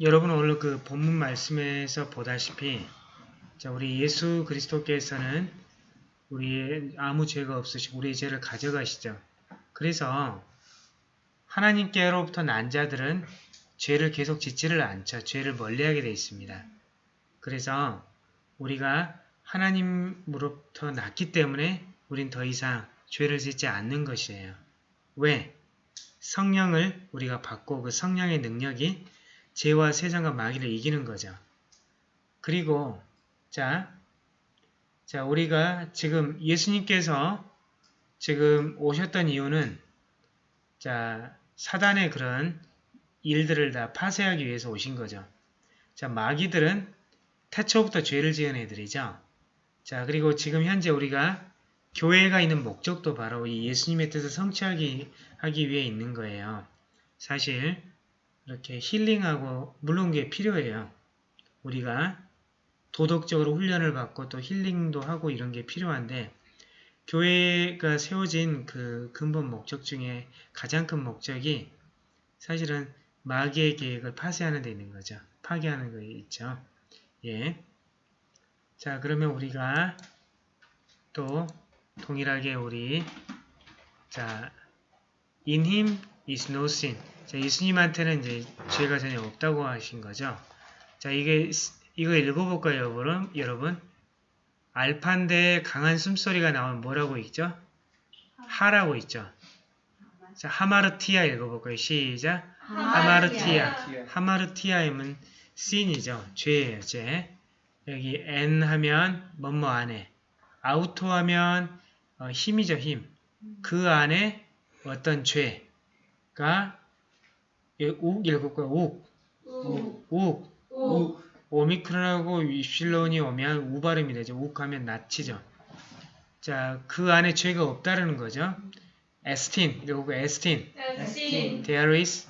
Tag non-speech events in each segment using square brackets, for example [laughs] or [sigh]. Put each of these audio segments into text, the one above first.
여러분 오늘 그 본문 말씀에서 보다시피 자, 우리 예수 그리스도께서는 우리의 아무 죄가 없으시고 우리의 죄를 가져가시죠. 그래서 하나님께로부터 난 자들은 죄를 계속 짓지를 않죠. 죄를 멀리하게 되어 있습니다. 그래서 우리가 하나님으로부터 났기 때문에 우린 더 이상 죄를 짓지 않는 것이에요. 왜? 성령을 우리가 받고 그 성령의 능력이 죄와 세상과 마귀를 이기는 거죠. 그리고 자, 자 우리가 지금 예수님께서 지금 오셨던 이유는 자 사단의 그런 일들을 다 파쇄하기 위해서 오신 거죠. 자 마귀들은 태초부터 죄를 지은 애들이죠. 자 그리고 지금 현재 우리가 교회가 있는 목적도 바로 이 예수님의 뜻을 성취하기 하기 위해 있는 거예요. 사실 이렇게 힐링하고 물론 그게 필요해요. 우리가 도덕적으로 훈련을 받고 또 힐링도 하고 이런 게 필요한데 교회가 세워진 그 근본 목적 중에 가장 큰 목적이 사실은 마귀의 계획을 파쇄하는 데 있는 거죠. 파괴하는 거 있죠. 예. 자, 그러면 우리가 또 동일하게 우리 자, in him is no sin. 자, 예수님한테는 이제 죄가 전혀 없다고 하신 거죠. 자, 이게 이거 읽어볼까요, 여러분? 여러분? 알파인데 강한 숨소리가 나오면 뭐라고 있죠? 하라고 있죠. 자, 하마르티아 읽어볼까요? 시작. 하마르티아. 하마르티아임은 sin이죠. 죄예요, 죄. 여기 n 하면 뭐뭐 안에. 아우토 하면 어, 힘이죠, 힘. 그 안에 어떤 죄가 욱 읽을까요? 욱. 욱. 욱. 우. 오미크론하고 위실론이 오면 우 발음이 되죠. 욱 하면 낫치죠. 자, 그 안에 죄가 없다는 거죠. 에스틴, 이거 에스틴. 에스틴. There is,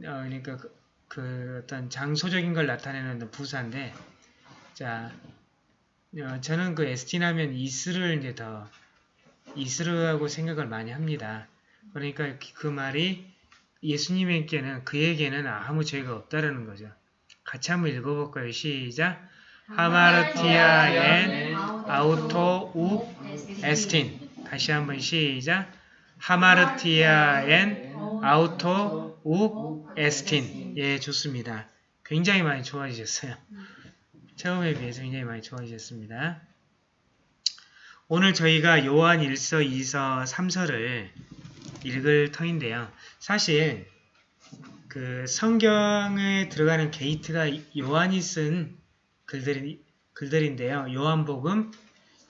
어, 그러니까 그, 그 어떤 장소적인 걸 나타내는 부사인데, 자, 어, 저는 그 에스틴 하면 이스를 이제 더, 이스르하고 생각을 많이 합니다. 그러니까 그, 그 말이 예수님에게는, 그에게는 아무 죄가 없다라는 거죠. 같이 한번 읽어볼까요? 시작. 하마르티아 엔 아우토 우 에스틴. 다시 한번 시작. 하마르티아 엔 아우토 우 에스틴. 예, 좋습니다. 굉장히 많이 좋아지셨어요. 처음에 비해서 굉장히 많이 좋아지셨습니다. 오늘 저희가 요한 1서, 2서, 3서를 읽을 터인데요. 사실 그 성경에 들어가는 게이트가 요한이 쓴 글들이, 글들인데요. 요한복음,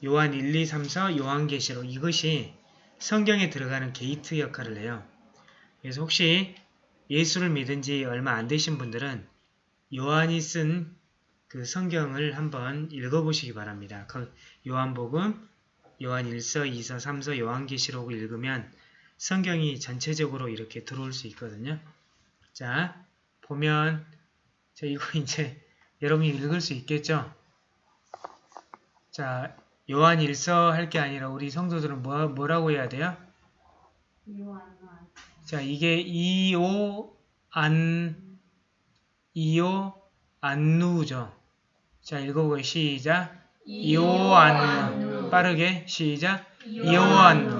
요한 1, 2, 3서, 요한계시록 이것이 성경에 들어가는 게이트 역할을 해요. 그래서 혹시 예수를 믿은 지 얼마 안 되신 분들은 요한이 쓴 그 성경을 한번 읽어보시기 바랍니다. 그 요한복음, 요한 1서, 2서, 3서, 요한계시록을 읽으면 성경이 전체적으로 이렇게 들어올 수 있거든요. 자, 보면 자 이거 [laughs] 이제 여러분이 읽을 수 있겠죠? 자, 요한 1서 할 게 아니라 우리 성도들은 뭐, 뭐라고 해야 돼요? 자, 이게 이오 안 이오 안누죠. 자, 읽어보고 시작. 이오 안누. 빠르게 시작. 이오 안누.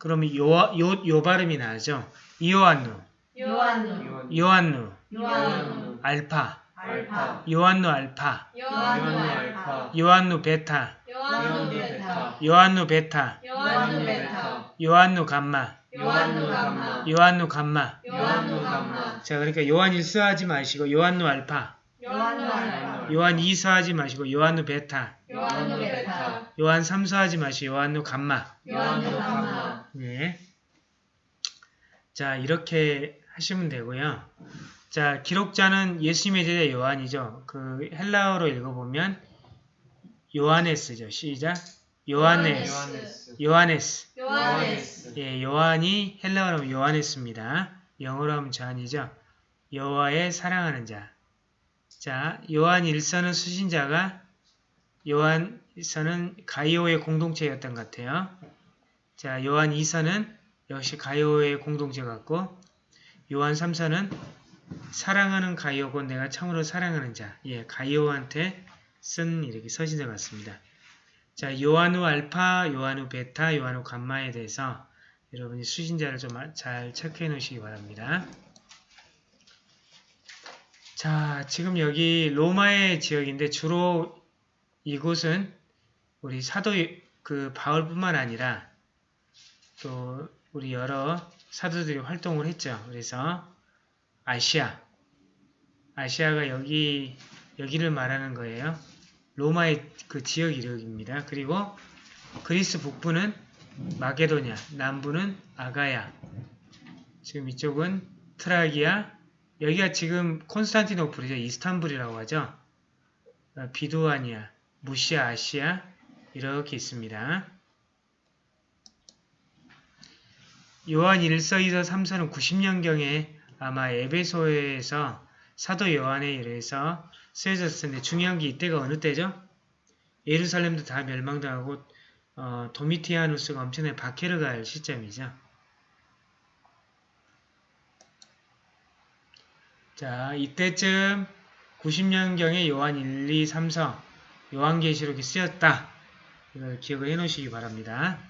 그러면 요, 요, 요 발음이 나죠. 안누. Ιωάννου. Ιωάννου. Ιωάννου. 알파. 알파. Ιωάννου 알파. Ιωάννου 알파. Ιωάννου 베타. Ιωάννου 베타. Ιωάννου 베타. Ιωάννου 베타. Ιωάννου 감마. Ιωάννου 감마. Ιωάννου 감마. Ιωάννου 감마. 자, 그러니까 요한 1서 하지 마시고 Ιωάννου 알파. Ιωάννου 알파. 요한 2서 하지 마시고 Ιωάννου 베타. Ιωάννου 베타. 요한 3서 하지 마시고 Ιωάννου 감마. Ιωάννου 감마. 네. 자, 이렇게 하시면 되고요. 자, 기록자는 예수님의 제자 요한이죠. 그 헬라어로 읽어보면 요하네스죠. 시작. 요하네스. 요하네스. 요하네스. 예, 요한이 헬라어로 하면 요하네스입니다. 영어로 하면 잔이죠. 여호와의 사랑하는 자. 자, 요한 1서는 수신자가 요한 1서는 가이오의 공동체였던 것 같아요. 자, 요한 2서는 역시 가이오의 공동체 같고 요한 3서는 사랑하는 곧 내가 참으로 사랑하는 자. 예, 가이오한테 쓴 이렇게 서신서 같습니다. 자, 요한우 알파, 요한우 베타, 요한우 감마에 대해서 여러분이 수신자를 좀 잘 체크해 놓으시기 바랍니다. 자, 지금 여기 로마의 지역인데 주로 이곳은 우리 사도 그 바울뿐만 아니라 또 우리 여러 사도들이 활동을 했죠. 그래서 아시아, 아시아가 여기 여기를 말하는 거예요. 로마의 그 지역 이름입니다. 그리고 그리스 북부는 마게도냐, 남부는 아가야. 지금 이쪽은 트라기아, 여기가 지금 콘스탄티노플이죠. 이스탄불이라고 하죠. 어, 비두아니아, 무시아, 아시아 이렇게 있습니다. 요한 1서, 2서, 3서는 90년경에 아마 에베소에서 사도 요한에 의해서 쓰여졌을 텐데 중요한 게 이때가 어느 때죠? 예루살렘도 다 멸망당하고 어, 도미티아누스가 엄청나게 박해를 갈 시점이죠. 자, 이때쯤 90년경에 요한 1, 2, 3서 요한계시록이 쓰였다. 이걸 기억을 해 놓으시기 바랍니다.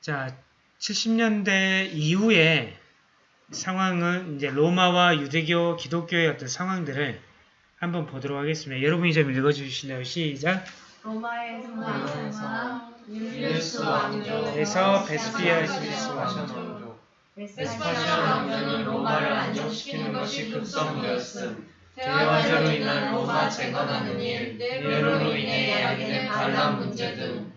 자, 70년대 이후에 상황은 이제 로마와 유대교, 기독교의 어떤 상황들을 한번 보도록 하겠습니다. 여러분이 좀 읽어주실래요? 시작! 로마의 로마에서 상황 율리우스 왕조 에서 베스피아 시리스 왕조 왕조 베스파시안 왕조는 로마를 안정시키는 것이 급선무였음. 대화제로 인한 로마 재건하는 일, 네로로 인해 야기된 반란 문제 등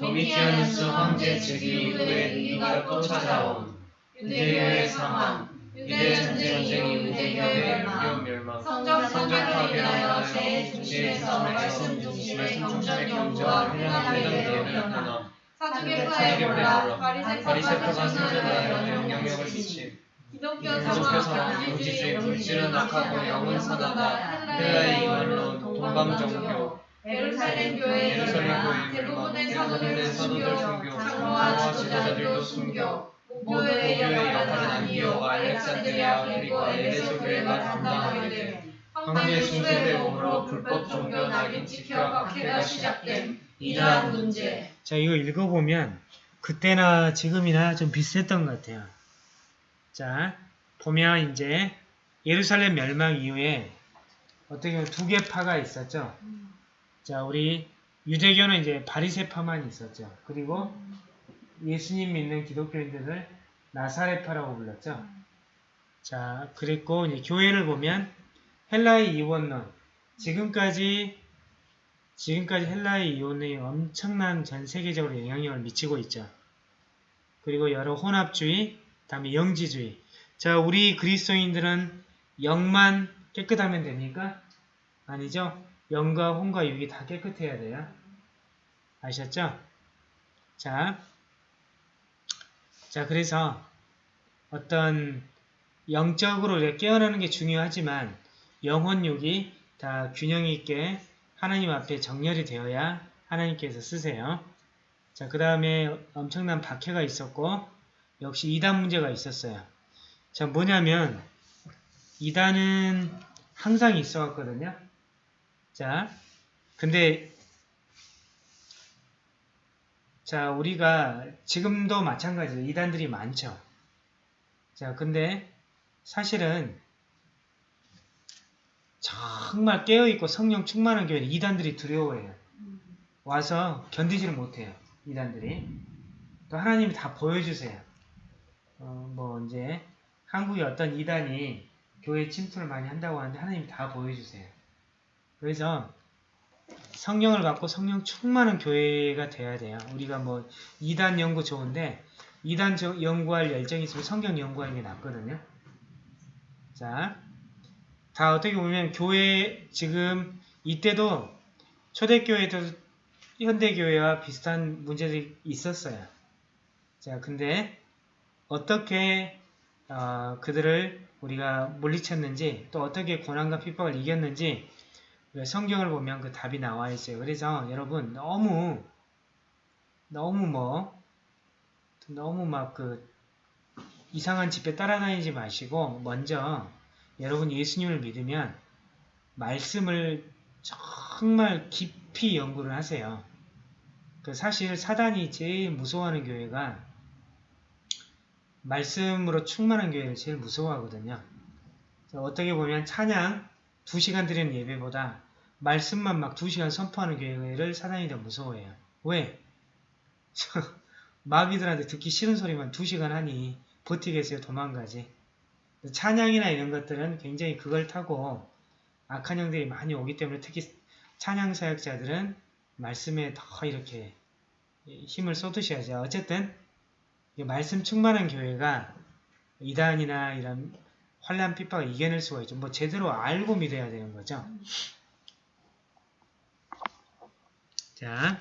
도미티아누스 황제 즉위 이후에 위기가 또 찾아옴. 유대교의 상황, 유대 전쟁 이후 유대교의 멸망, 인하여 파괴로 제 중심에서 말씀 중심의 경전 연구와 회당의 변화 사두개파의 몰락 바리새파가 선전하여 영향력을 미침. 기독교 성화, 물질주의 물질은 악하고 영은 선하다 헬라의 이원론, 동방정교, 예루살렘 교회의 대부분의 사도들 순교 장로와 지도자들도 순교 목교의 역할은 역할은 아니요 알렉산드리아 그리고 에베소 교회가 담당하게 됨 황제 몸으로 불법 종교 낙인 찍혀 박해가 시작됨 이러한 문제 자, 이거 읽어보면 그때나 지금이나 좀 비슷했던 것 같아요. 자, 보면 이제 예루살렘 멸망 이후에 어떻게 보면 두 개 파가 있었죠. 자, 우리 유대교는 이제 바리새파만 있었죠. 그리고 예수님 믿는 기독교인들을 나사렛파라고 불렀죠. 자, 그랬고 이제 교회를 보면 헬라의 이원론 지금까지 지금까지 헬라의 이혼이 엄청난 전 세계적으로 영향력을 미치고 있죠. 그리고 여러 혼합주의, 다음에 영지주의. 자, 우리 그리스도인들은 영만 깨끗하면 됩니까? 아니죠. 영과 혼과 육이 다 깨끗해야 돼요. 아셨죠? 자, 자 그래서 어떤 영적으로 깨어나는 게 중요하지만 영혼 육이 다 균형 있게 하나님 앞에 정렬이 되어야 하나님께서 쓰세요. 자, 그 다음에 엄청난 박해가 있었고, 역시 이단 문제가 있었어요. 자, 뭐냐면, 이단은 항상 있어 왔거든요. 자, 근데, 자, 우리가 지금도 마찬가지로 이단들이 많죠. 자, 근데 사실은 정말 깨어있고 성령 충만한 교회는 이단들이 두려워해요. 와서 견디지를 못해요. 이단들이. 또 하나님이 다 보여주세요. 어, 뭐 이제 한국에 어떤 이단이 교회 침투를 많이 한다고 하는데 하나님이 다 보여주세요. 그래서 성령을 갖고 성령 충만한 교회가 돼야 돼요. 우리가 뭐 이단 연구 좋은데 이단 연구할 열정이 있으면 성경 연구하는 게 낫거든요. 자, 다 어떻게 보면 교회 지금 이때도 초대교회도 현대교회와 비슷한 문제들이 있었어요. 자, 근데 어떻게 어, 그들을 우리가 물리쳤는지 또 어떻게 고난과 핍박을 이겼는지 성경을 보면 그 답이 나와 있어요. 그래서 여러분 너무 너무 뭐 너무 막 그 이상한 집회 따라다니지 마시고 먼저 여러분 예수님을 믿으면 말씀을 정말 깊이 연구를 하세요. 그 사실 사단이 제일 무서워하는 교회가 말씀으로 충만한 교회를 제일 무서워하거든요. 어떻게 보면 찬양 2시간 드리는 예배보다 말씀만 막 2시간 선포하는 교회를 사단이 더 무서워해요. 왜? [laughs] 마귀들한테 듣기 싫은 소리만 2시간 하니 버티겠어요? 도망가지. 찬양이나 이런 것들은 굉장히 그걸 타고 악한 영들이 많이 오기 때문에 특히 찬양 사역자들은 말씀에 더 이렇게 힘을 쏟으셔야죠. 어쨌든 말씀 충만한 교회가 이단이나 이런 환란 핍박을 이겨낼 수가 있죠. 뭐 제대로 알고 믿어야 되는 거죠. 자,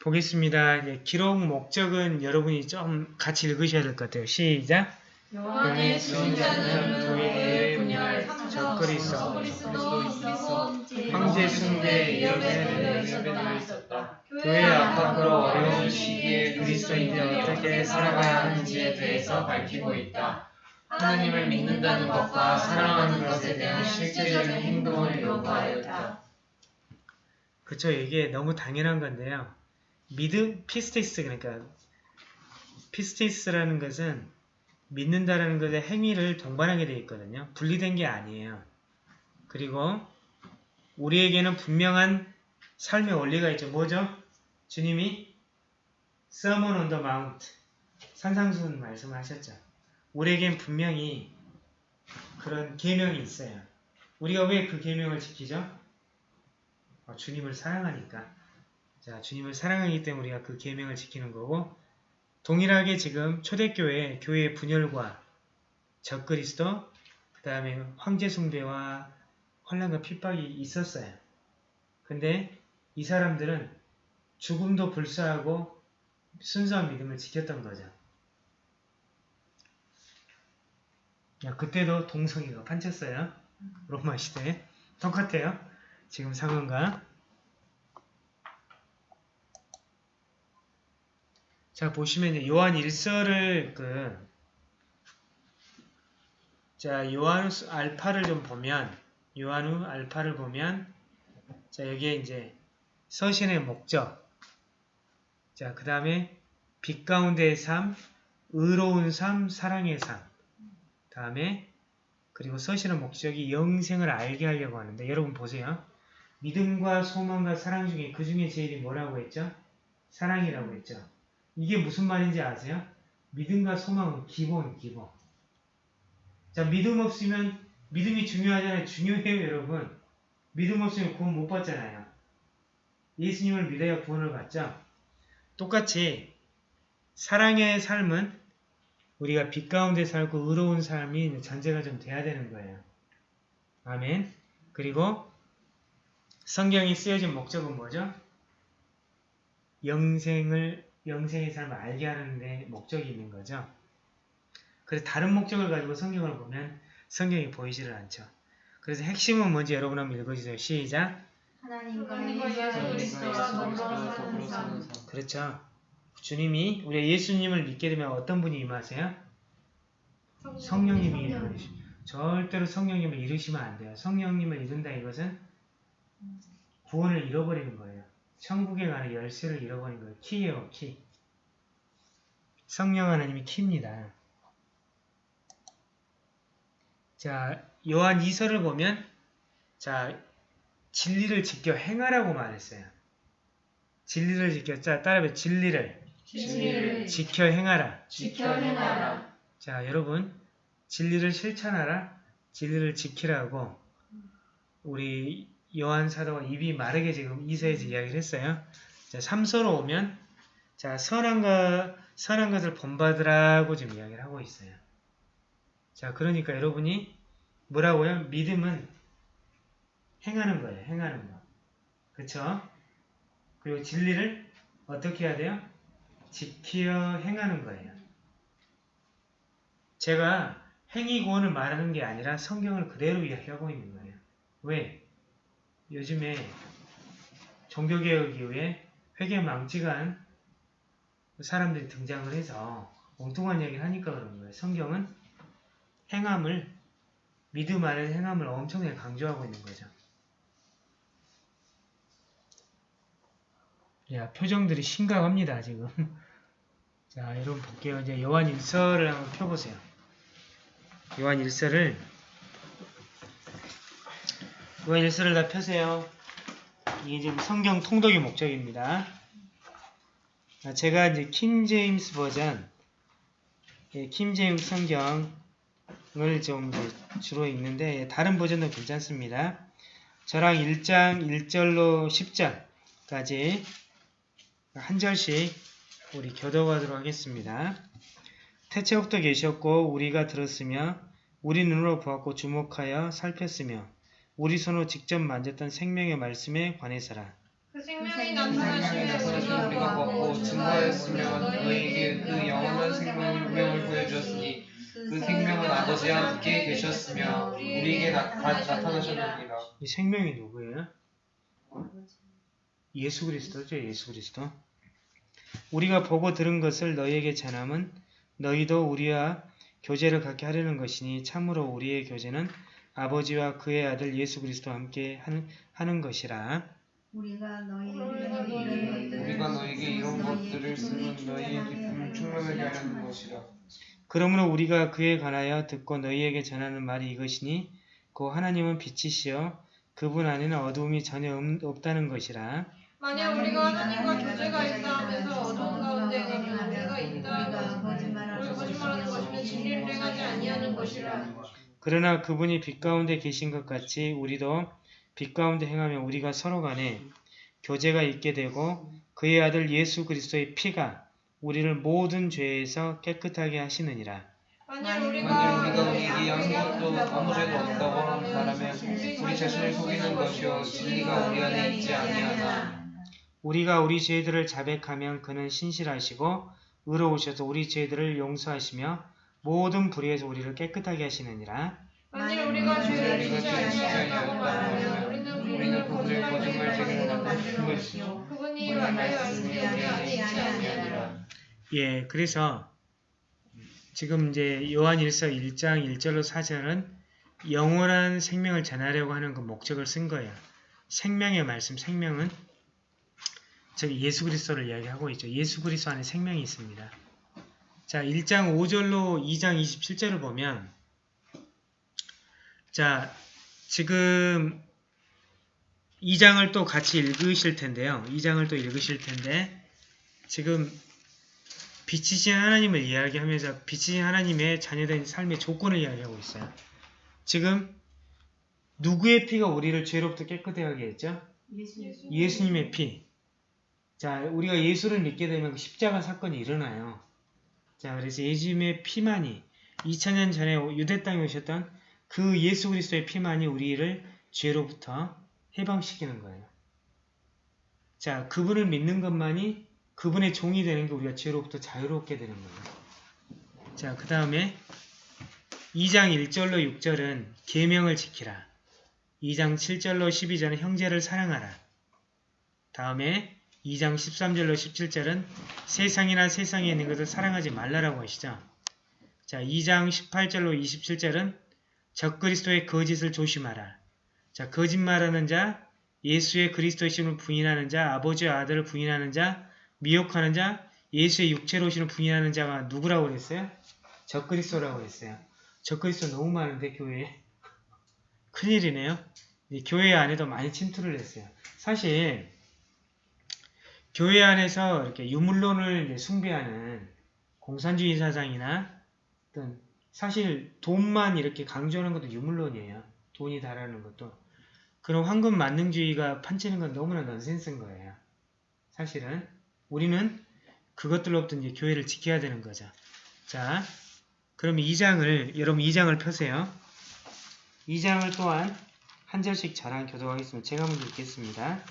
보겠습니다. 기록 목적은 여러분이 좀 같이 읽으셔야 될 것 같아요. 시작. 요한의 증자는 교회의 분열, 적그리스도, 적그리스도, 황제 숭배, 예배를 있었다. 교회 압박으로 어려운 시기에 그리스도인들이 어떻게 살아가야 하는지에 대해서 밝히고 있다. 하나님을 믿는다는 것과 사랑하는 것에 대한 실제적인 행동을 요구하였다. 그쵸 이게 너무 당연한 건데요. 믿음 πίστις 그러니까 πίστις라는 것은 믿는다라는 것의 행위를 동반하게 되어 있거든요. 분리된 게 아니에요. 그리고 우리에게는 분명한 삶의 원리가 있죠. 뭐죠? 주님이 Sermon on the Mount 산상수훈 말씀하셨죠. 우리에겐 분명히 그런 계명이 있어요. 우리가 왜 그 계명을 지키죠? 어, 주님을 사랑하니까. 자, 주님을 사랑하기 때문에 우리가 그 계명을 지키는 거고 동일하게 지금 초대교회 교회의 분열과 적그리스도 그 다음에 황제 숭배와 환란과 핍박이 있었어요. 근데 이 사람들은 죽음도 불사하고 순수한 믿음을 지켰던 거죠. 야, 그때도 동성애가 판쳤어요. 로마 시대에. 똑같아요. 지금 상황과. 자, 보시면 요한 1서를 그, 자, 요한우 알파를 좀 보면, 요한우 알파를 보면, 자, 여기에 이제 서신의 목적, 자, 그 다음에 빛 가운데의 삶, 의로운 삶, 사랑의 삶, 다음에 그리고 서신의 목적이 영생을 알게 하려고 하는데 여러분 보세요. 믿음과 소망과 사랑 중에 그 중에 제일이 뭐라고 했죠? 사랑이라고 했죠. 이게 무슨 말인지 아세요? 믿음과 소망은 기본, 기본. 자, 믿음 없으면 믿음이 중요하잖아요. 중요해요, 여러분. 믿음 없으면 구원 못 받잖아요. 예수님을 믿어야 구원을 받죠. 똑같이 사랑의 삶은 우리가 빛 가운데 살고 의로운 삶이 전제가 좀 돼야 되는 거예요. 아멘. 그리고 성경이 쓰여진 목적은 뭐죠? 영생을 영생의 삶을 알게 하는 데 목적이 있는 거죠. 그래서 다른 목적을 가지고 성경을 보면 성경이 보이지를 않죠. 그래서 핵심은 뭔지 여러분 한번 읽어주세요. 시작. 하나님과. 그렇죠. 주님이 우리 예수님을 믿게 되면 어떤 분이 임하세요? 성령님이 임하시. 절대로 성령님을 잃으시면 안 돼요. 성령님을 잃은다 이것은 구원을 잃어버리는 거예요. 천국에 가는 열쇠를 잃어버린 거예요. 키예요, 키. 성령 하나님이 키입니다. 자, 요한 2서를 보면 자, 진리를 지켜 행하라고 말했어요. 진리를 지켜, 자, 따라해 진리를 진리를 지켜 행하라. 지켜 행하라. 자, 여러분, 진리를 실천하라, 진리를 지키라고 우리 요한 사도가 입이 마르게 지금 이서에서 이야기를 했어요. 자, 3서로 오면 자, 선한 것, 선한 것을 본받으라고 지금 이야기를 하고 있어요. 자, 그러니까 여러분이 뭐라고요? 믿음은 행하는 거예요. 행하는 거. 그쵸? 그리고 진리를 어떻게 해야 돼요? 지키어 행하는 거예요. 제가 행위 구원을 말하는 게 아니라 성경을 그대로 이야기하고 있는 거예요. 왜? 요즘에 종교개혁 이후에 회개 망치간 사람들이 등장을 해서 엉뚱한 이야기를 하니까 그런 거예요. 성경은 행함을 믿음 안에 행함을 엄청나게 강조하고 있는 거죠. 야, 표정들이 심각합니다, 지금. [laughs] 자, 여러분 볼게요. 이제 요한 일서를 한번 펴보세요. 요한 일서를 요한 일서를 다 펴세요. 이게 지금 성경 통독의 목적입니다. 아, 제가 이제 킹 제임스 버전, 예, 킹 제임스 성경을 좀 주로 읽는데 예, 다른 버전도 괜찮습니다. 저랑 1장 1절로 10절까지 한 절씩 우리 교도하도록 하겠습니다. 태초부터 계셨고 우리가 들었으며 우리 눈으로 보았고 주목하여 살폈으며 우리 손으로 직접 만졌던 생명의 말씀에 관해서라. 그 생명이 그래서 나타나시면서 우리가 먹고 증거하였으며 너희에게 그 영원한 생명의 운명을 보여주었으니 그 생명은 아버지와 함께 계셨으며 우리에게 나, 다 나타나셨느니라. 이 생명이 누구예요? 예수 그리스도죠. 예수 그리스도. 우리가 보고 들은 것을 너희에게 전함은 너희도 우리와 교제를 갖게 하려는 것이니 참으로 우리의 교제는 아버지와 그의 아들 예수 그리스도와 함께 하는, 하는 것이라. 우리가 너희에게 우리가 너에게 이런 것들을 쓰면 너희의 기쁨을 충만하게 하려는 것이라. 그러므로 우리가 그에 관하여 듣고 너희에게 전하는 말이 이것이니 그 하나님은 빛이시여 그분 안에는 어두움이 전혀 없- 없다는 것이라. 만약 우리가 하나님과 교제가 있다 하면서 어두운 가운데 가면 우리가 있다 하면 우리 거짓말하는 것이면 진리를 행하지 아니하는 것이라 그러나 그분이 빛 가운데 계신 것 같이 우리도 빛 가운데 행하면 우리가 서로 간에 교제가 있게 되고 그의 아들 예수 그리스도의 피가 우리를 모든 죄에서 깨끗하게 하시느니라. 만약 우리가 만일 우리가 우리에게 한 것도 아무 죄도 없다고 하는 바라면 우리 자신을 속이는 것이요 진리가 우리 안에 있지 아니하나. 우리가 우리 죄들을 자백하면 그는 신실하시고 의로우셔서 우리 죄들을 용서하시며 모든 불의에서 우리를 깨끗하게 하시느니라. 만일 우리가 죄를 우리가 짓지 죄를 짓지 아니하였다고 하면 아니하였다면 우리는 우리는 그분을 거짓말 제기로 만드는 것이요 그분이 안에 있지 아니하니라 예, 그래서 지금 이제 요한 1서 1장 1절로 4절은 영원한 생명을 전하려고 하는 그 목적을 쓴 거예요. 생명의 말씀, 생명은 저기 예수 그리스도를 이야기하고 있죠. 예수 그리스도 안에 생명이 있습니다. 자, 1장 5절로 2장 27절을 보면 자, 지금 2장을 또 같이 읽으실 텐데요. 2장을 또 읽으실 텐데 지금 빛이신 하나님을 이야기하면서 빛이신 하나님의 자녀된 삶의 조건을 이야기하고 있어요. 지금 누구의 피가 우리를 죄로부터 깨끗하게 했죠? 예수님의 피. 자, 우리가 예수를 믿게 되면 그 십자가 사건이 일어나요. 자, 그래서 예수님의 피만이 2000년 전에 유대 땅에 오셨던 그 예수 그리스도의 피만이 우리를 죄로부터 해방시키는 거예요. 자, 그분을 믿는 것만이 그분의 종이 되는 게 우리가 죄로부터 자유롭게 되는 거예요. 자, 그 다음에 2장 1절로 6절은 계명을 지키라. 2장 7절로 12절은 형제를 사랑하라. 다음에 2장 13절로 17절은 세상이나 세상에 있는 것을 사랑하지 말라라고 하시죠. 자, 2장 18절로 27절은 적그리스도의 거짓을 조심하라. 자, 거짓말하는 자, 예수의 그리스도이심을 부인하는 자, 아버지와 아들을 부인하는 자, 미혹하는 자, 예수의 육체로 오시는 부인하는 자가 누구라고 그랬어요? 적그리스도라고 그랬어요. 적그리스도 너무 많은데 교회에 큰일이네요. 이 교회 안에도 많이 침투를 했어요. 사실 교회 안에서 이렇게 유물론을 숭배하는 공산주의 사상이나 어떤 사실 돈만 이렇게 강조하는 것도 유물론이에요. 돈이 달하는 것도. 그런 황금 만능주의가 판치는 건 너무나 넌센스인 거예요. 사실은 우리는 그것들로부터 이제 교회를 지켜야 되는 거죠. 자, 그럼 2장을 여러분 2장을 펴세요. 2장을 또한 한 절씩 저랑 교도하겠습니다. 제가 먼저 읽겠습니다.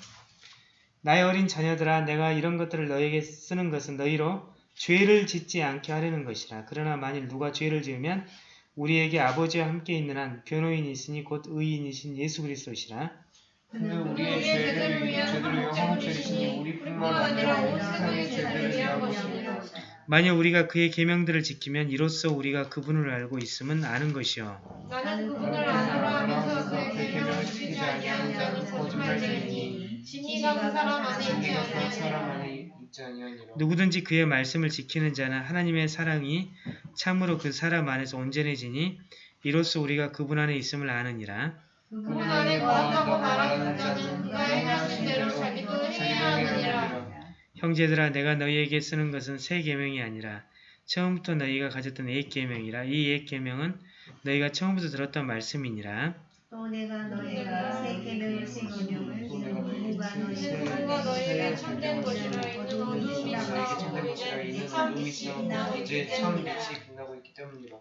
나의 어린 자녀들아 내가 이런 것들을 너에게 쓰는 것은 너희로 죄를 짓지 않게 하려는 것이라. 그러나 만일 누가 죄를 지으면 우리에게 아버지와 함께 있는 한 변호인이 있으니 곧 의인이신 예수 그리스도시라. 우리의 죄를 위해 죄를 위해 화목제리시니 우리뿐만 아니라 온 세상의 죄들을 위한 것이니라. 만약 우리가 그의 계명들을 지키면 이로써 우리가 그분을 알고 있음은 아는 것이요. 나는 그분을 아노라 하면서 그의 계명을 지키지 아니하는 자는 거짓말쟁이니 그 사람 안에 있지 아니하니라. 누구든지 그의 말씀을 지키는 자는 하나님의 사랑이 참으로 그 사람 안에서 온전해지니 이로써 우리가 그분 안에 있음을 아느니라. 그분 안에 거한다고 말하는 자는 그가 행하신 대로 자기도 행해야 하느니라 형제들아 내가 너희에게 쓰는 것은 새 계명이 아니라 처음부터 너희가 가졌던 옛 계명이라 이 옛 계명은 너희가 처음부터 들었던 말씀이니라. 또 내가 너희가 새 계명을 지키려면 누가 누군가 너희에게 참된 것이라 이는 너희에게 어둠이 참된 지나고 것이라 이제 이는 참 어둠이 빛이 지나고 빛나고 이제 있기 참 때문이라 빛이 빛나고 있기 때문이라.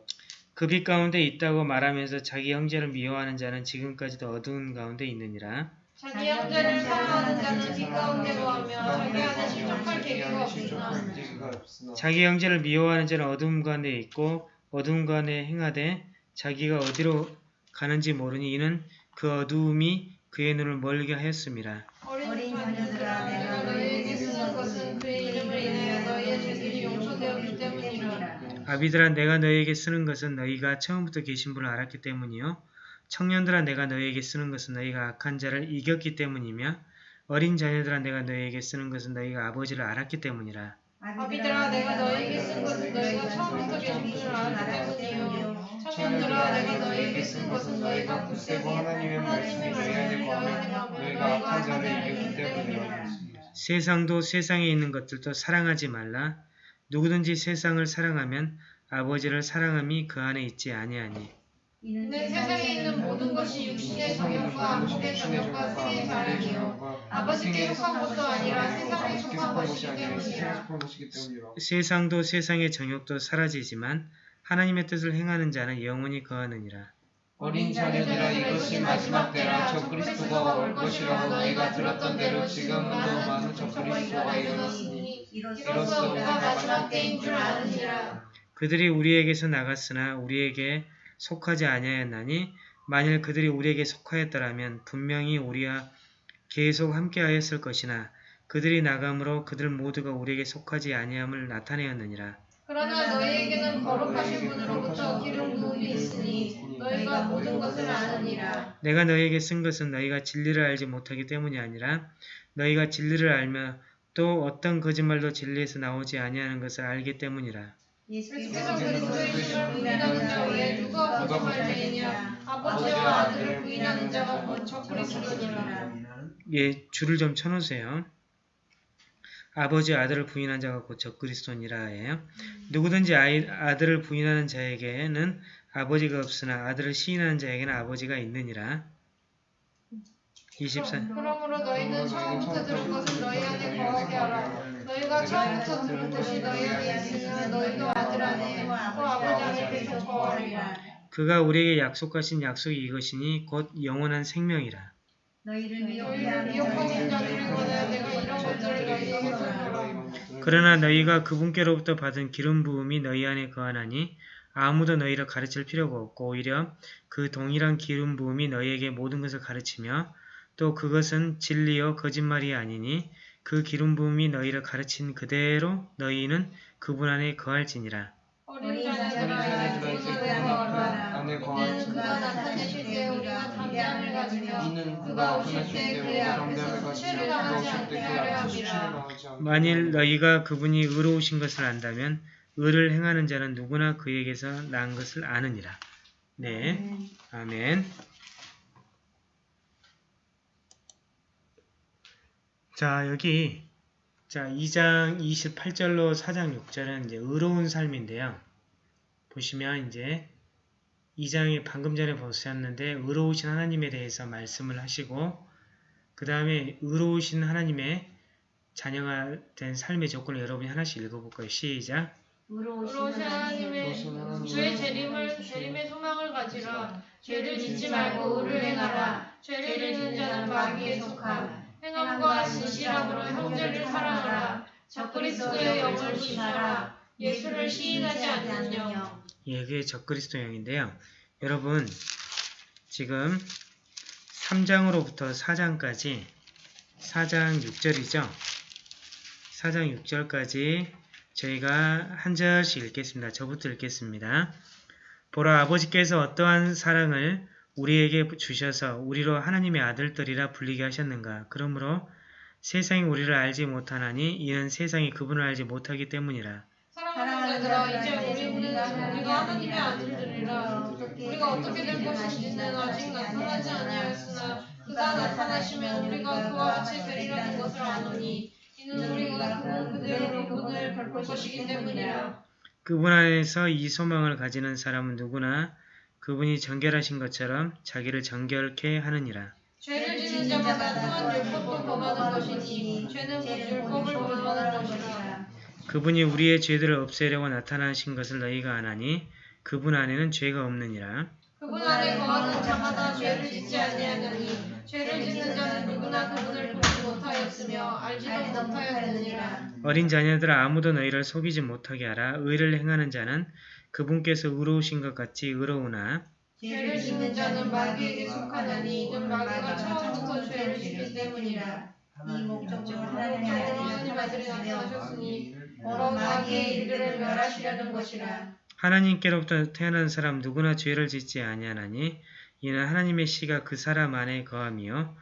그빛 가운데 있다고 말하면서 자기 형제를 미워하는 자는 지금까지도 어두운 가운데 있느니라. 자기 형제를 사랑하는 자는 빛 가운데 거하며 자기 안에 실족할 계기가 없으나 자기 형제를 미워하는 자는 어두움 가운데 있고 어두움 가운데 행하되 자기가 어디로 가는지 모르니 이는 그 어두움이 그의 눈을 멀게 하였습니다. 어린 자녀들아, 내가 너희에게 쓰는 것은 그의 이름을 인하여 너희의 죄들이 용서되었기 때문이라 아비들아 내가 너희에게 쓰는 것은 너희가 처음부터 계신 분을 알았기 때문이요 청년들아 내가 너희에게 쓰는 것은 너희가 악한 자를 이겼기 때문이며 어린 자녀들아 내가 너희에게 쓰는 것은 너희가 아버지를 알았기 때문이라. 아비들아 내가 너희에게 쓴 것은 너희가 처음부터 계신 분을 알았기 때문이요 청년들아 내가 너희에게 쓴 것은 너희가 굳세고 하나님의 말씀이 너희 안에 거하며 너희가 악한 자를 이겼기 때문이라. 세상도 세상에 있는 것들도 사랑하지 말라. 누구든지 세상을 사랑하면 아버지를 사랑함이 그 안에 있지 아니하니. 이는 세상에 있는 모든 것이 육신의 정욕과 안목의 정욕과 세의 자랑이요 아버지께 속한 것도 아니라 세상에 속한 것이기 때문이라 세상도 세상의 정욕도 사라지지만 하나님의 뜻을 행하는 자는 영원히 거하느니라. 어린 자녀들아 이것이 마지막 때라 저 그리스도가 올 것이라고 너희가 들었던 대로 지금도 많은 저 그리스도가 일어났으니 이로써 우리가 마지막 때인 줄 아느니라. 그들이 우리에게서 나갔으나 우리에게 속하지 아니하였나니 만일 그들이 우리에게 속하였더라면 분명히 우리와 계속 함께하였을 것이나 그들이 나감으로 그들 모두가 우리에게 속하지 아니함을 나타내었느니라. 그러나 너희에게는 거룩하신 분으로부터 기름 부음이 있으니 너희가 모든 것을 아느니라 내가 너희에게 쓴 것은 너희가 진리를 알지 못하기 때문이 아니라 너희가 진리를 알며 또 어떤 거짓말도 진리에서 나오지 아니하는 것을 알기 때문이라. 예수께서 그리스도의 신을 부인하는 자 외에 누가 거짓말쟁이냐 아버지와 아들을 부인하는 자가 곧 적그리스도니라 예, 줄을 좀 쳐놓으세요. 아버지 아들을 부인한 자가 곧 적그리스도니라예요. 누구든지 아이, 아들을 부인하는 자에게는 아버지가 없으나 아들을 시인하는 자에게는 아버지가 있느니라. 24. 그러므로 너희는 처음부터 들은 것을 너희 안에 거하게 하라 너희가 처음부터 들은 것이 너희 안에 있으면 너희도 아들 안에 또 아버지 안에 계속 거하리라 그가 우리에게 약속하신 약속이 이것이니 곧 영원한 생명이라. 그러나 너희가 그분께로부터 받은 기름 부음이 너희 안에 거하나니 아무도 너희를 가르칠 필요가 없고 오히려 그 동일한 기름 부음이 너희에게 모든 것을 가르치며 또 그것은 진리요 거짓말이 아니니 그 기름 부음이 너희를 가르친 그대로 너희는 그분 안에 거할지니라. 어린 자녀들아 이 그분 안에 거하라 이는 그가 나타내실 때 우리가 담대함을 가지며 이는 그가 오실 때 그의 앞에서 수치를 당하지 않게 하려 함이라 만일 너희가 그분이 의로우신 것을 안다면 의를 행하는 자는 누구나 그에게서 난 것을 아느니라. 네. 아멘. 자, 여기 자, 2장 28절로 4장 6절은 이제 의로운 삶인데요. 보시면 이제 2장에 방금 전에 보셨는데 의로우신 하나님에 대해서 말씀을 하시고 그 다음에 의로우신 하나님의 자녀가 된 삶의 조건을 여러분이 하나씩 읽어볼까요? 시작! 의로우신 하나님의 주의 재림을 재림의 소망을 가지라 죄를 짓지 말고 의를 행하라 죄를 짓는 자는 마귀에 속함 행함과 진실함으로 형제를 사랑하라 적그리스도의 영을 조심하라 예수를 시인하지 않는 영 예, 그게 적그리스도형인데요. 여러분, 지금 3장으로부터 4장까지 4장 6절이죠. 4장 6절까지 저희가 한 절씩 읽겠습니다. 저부터 읽겠습니다. 보라 아버지께서 어떠한 사랑을 우리에게 주셔서 우리로 하나님의 아들들이라 불리게 하셨는가. 그러므로 세상이 우리를 알지 못하나니 이는 세상이 그분을 알지 못하기 때문이라. 사랑하는 자들아 이제 우리는 우리가 하나님의 아들들이라 우리가 어떻게 될 것인지는 아직 나타나지 아니하였으나 그가 나타나시면 우리가 그와 같이 되리라는 것을 아노니 이는 우리가 그는 그대로 그분을 볼 것이기 때문이라 그분 안에서 이 소망을 가지는 사람은 누구나 그분이 정결하신 것처럼 자기를 정결케 하느니라. 죄를 지는 자마다 또한 율법도 범하는 것이니 죄는 곧 율법을 범하는 것이라 그분이 우리의 죄들을 없애려고 나타나신 것을 너희가 아나니 그분 안에는 죄가 없느니라. 그분 안에 거하는 자마다 죄를 짓지 아니하느니 죄를 짓는 자는 누구나 그분을 보지 못하였으며 알지도 못하였느니라 어린 자녀들아 아무도 너희를 속이지 못하게 하라. 의를 행하는 자는 그분께서 의로우신 것 같이 의로우나 죄를 짓는 자는 마귀에게 속하나니 이는 마귀가 처음부터 죄를 짓기 때문이라. 이 목적으로 하나님의 하나님 나타나셨으니 나타나셨으니 바로 마귀의 일들을 멸하시려는 것이라. 하나님께로부터 태어난 사람 누구나 죄를 짓지 아니하나니 이는 하나님의 씨가 그 사람 안에 거함이요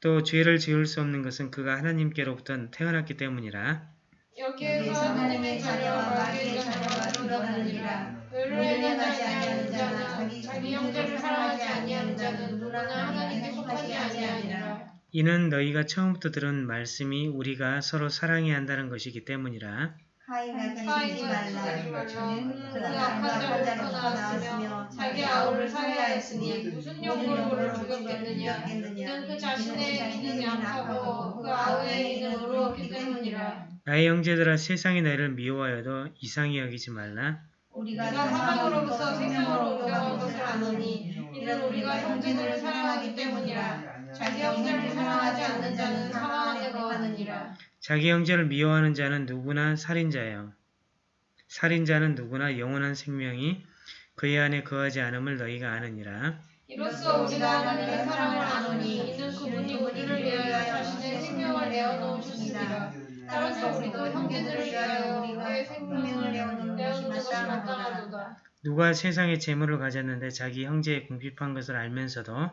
또 죄를 지을 수 없는 것은 그가 하나님께로부터 태어났기 때문이라 여기에서 하나님의 자녀와 마귀의 자녀가 드러나느니라. 의를 행하지 아니하는 자는 자기 형제를 사랑하지 아니하는 자는 누구나 하나님께 속하지 아니하니라. 이는 너희가 처음부터 들은 말씀이 우리가 서로 사랑해야 한다는 것이기 때문이라. 지지 말라. 그그 악한 자로부터 나왔으며 자기 아우를 살해하였으니 무슨 용으로 죽였겠느냐? 이는 그 자신의 이는 약하고 그 아우의 이는 의로웠기 때문이라 나의 형제들아 세상이 너희를 미워하여도 이상히 여기지 말라. 우리가 사망으로부터 생명으로 옮겨간 것을 아노니 이는 우리가 형제들을 사랑하기 때문이라. 자기 형제를 사랑하지 않는 자는 사망 안에 거하느니라. 자기 형제를 미워하는 자는 누구나 살인자요. 살인자는 누구나 영원한 생명이 그의 안에 거하지 않음을 너희가 아느니라. 이로써 우리가 하나님의 사랑을 아노니 이는 그분이 우리를 위하여 자신의 생명을 내어 놓으셨습니다 따라서 우리도 형제들을 위하여 우리의 생명을 내어놓는 것이 마땅하도다. 누가 세상의 재물을 가졌는데 자기 형제의 궁핍한 것을 알면서도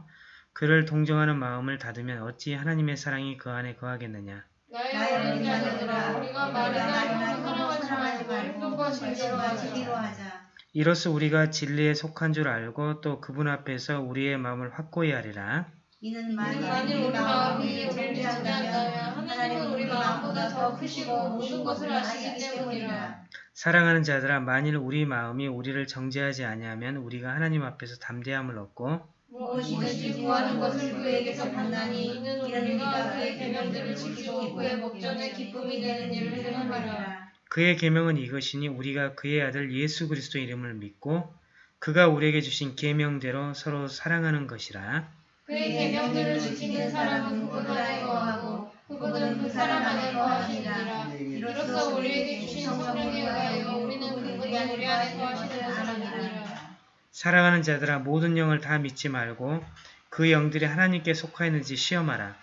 그를 동정하는 마음을 닫으면 어찌 하나님의 사랑이 그 안에 거하겠느냐? 나의 어린 자녀들아 우리가 말이나 형을 사랑하지 말고 진리로 하자. 하자. 이로써 우리가 진리에 속한 줄 알고 또 그분 앞에서 우리의 마음을 확고히 하리라 이는 만일 만일 우리 마음이 우리를 정죄한다면 하나님은 우리 마음보다 더 크시고 모든 것을 아시기 때문이라. 사랑하는 자들아 만일 우리 마음이 우리를 정죄하지 아니하면 우리가 하나님 앞에서 담대함을 얻고 무엇이든지 구하는 것을 그에게서 받나니 이는 우리가 그의 계명들을 지키고 그의 목전에 기쁨이 되는 일을 행함이라. 그의 계명은 이것이니 우리가 그의 아들 예수 그리스도 이름을 믿고 그가 우리에게 주신 계명대로 서로 사랑하는 것이라 그의 계명들을 지키는 사람은 그분 안에 거하고 그분은 그 사람 안에 거하시니라. 이로써 우리에게 주신 성령에 의하여 우리는 그분이 우리 안에 거하시는 아니라. 사랑하는 자들아 모든 영을 다 믿지 말고 그 영들이 하나님께 속하였는지 시험하라.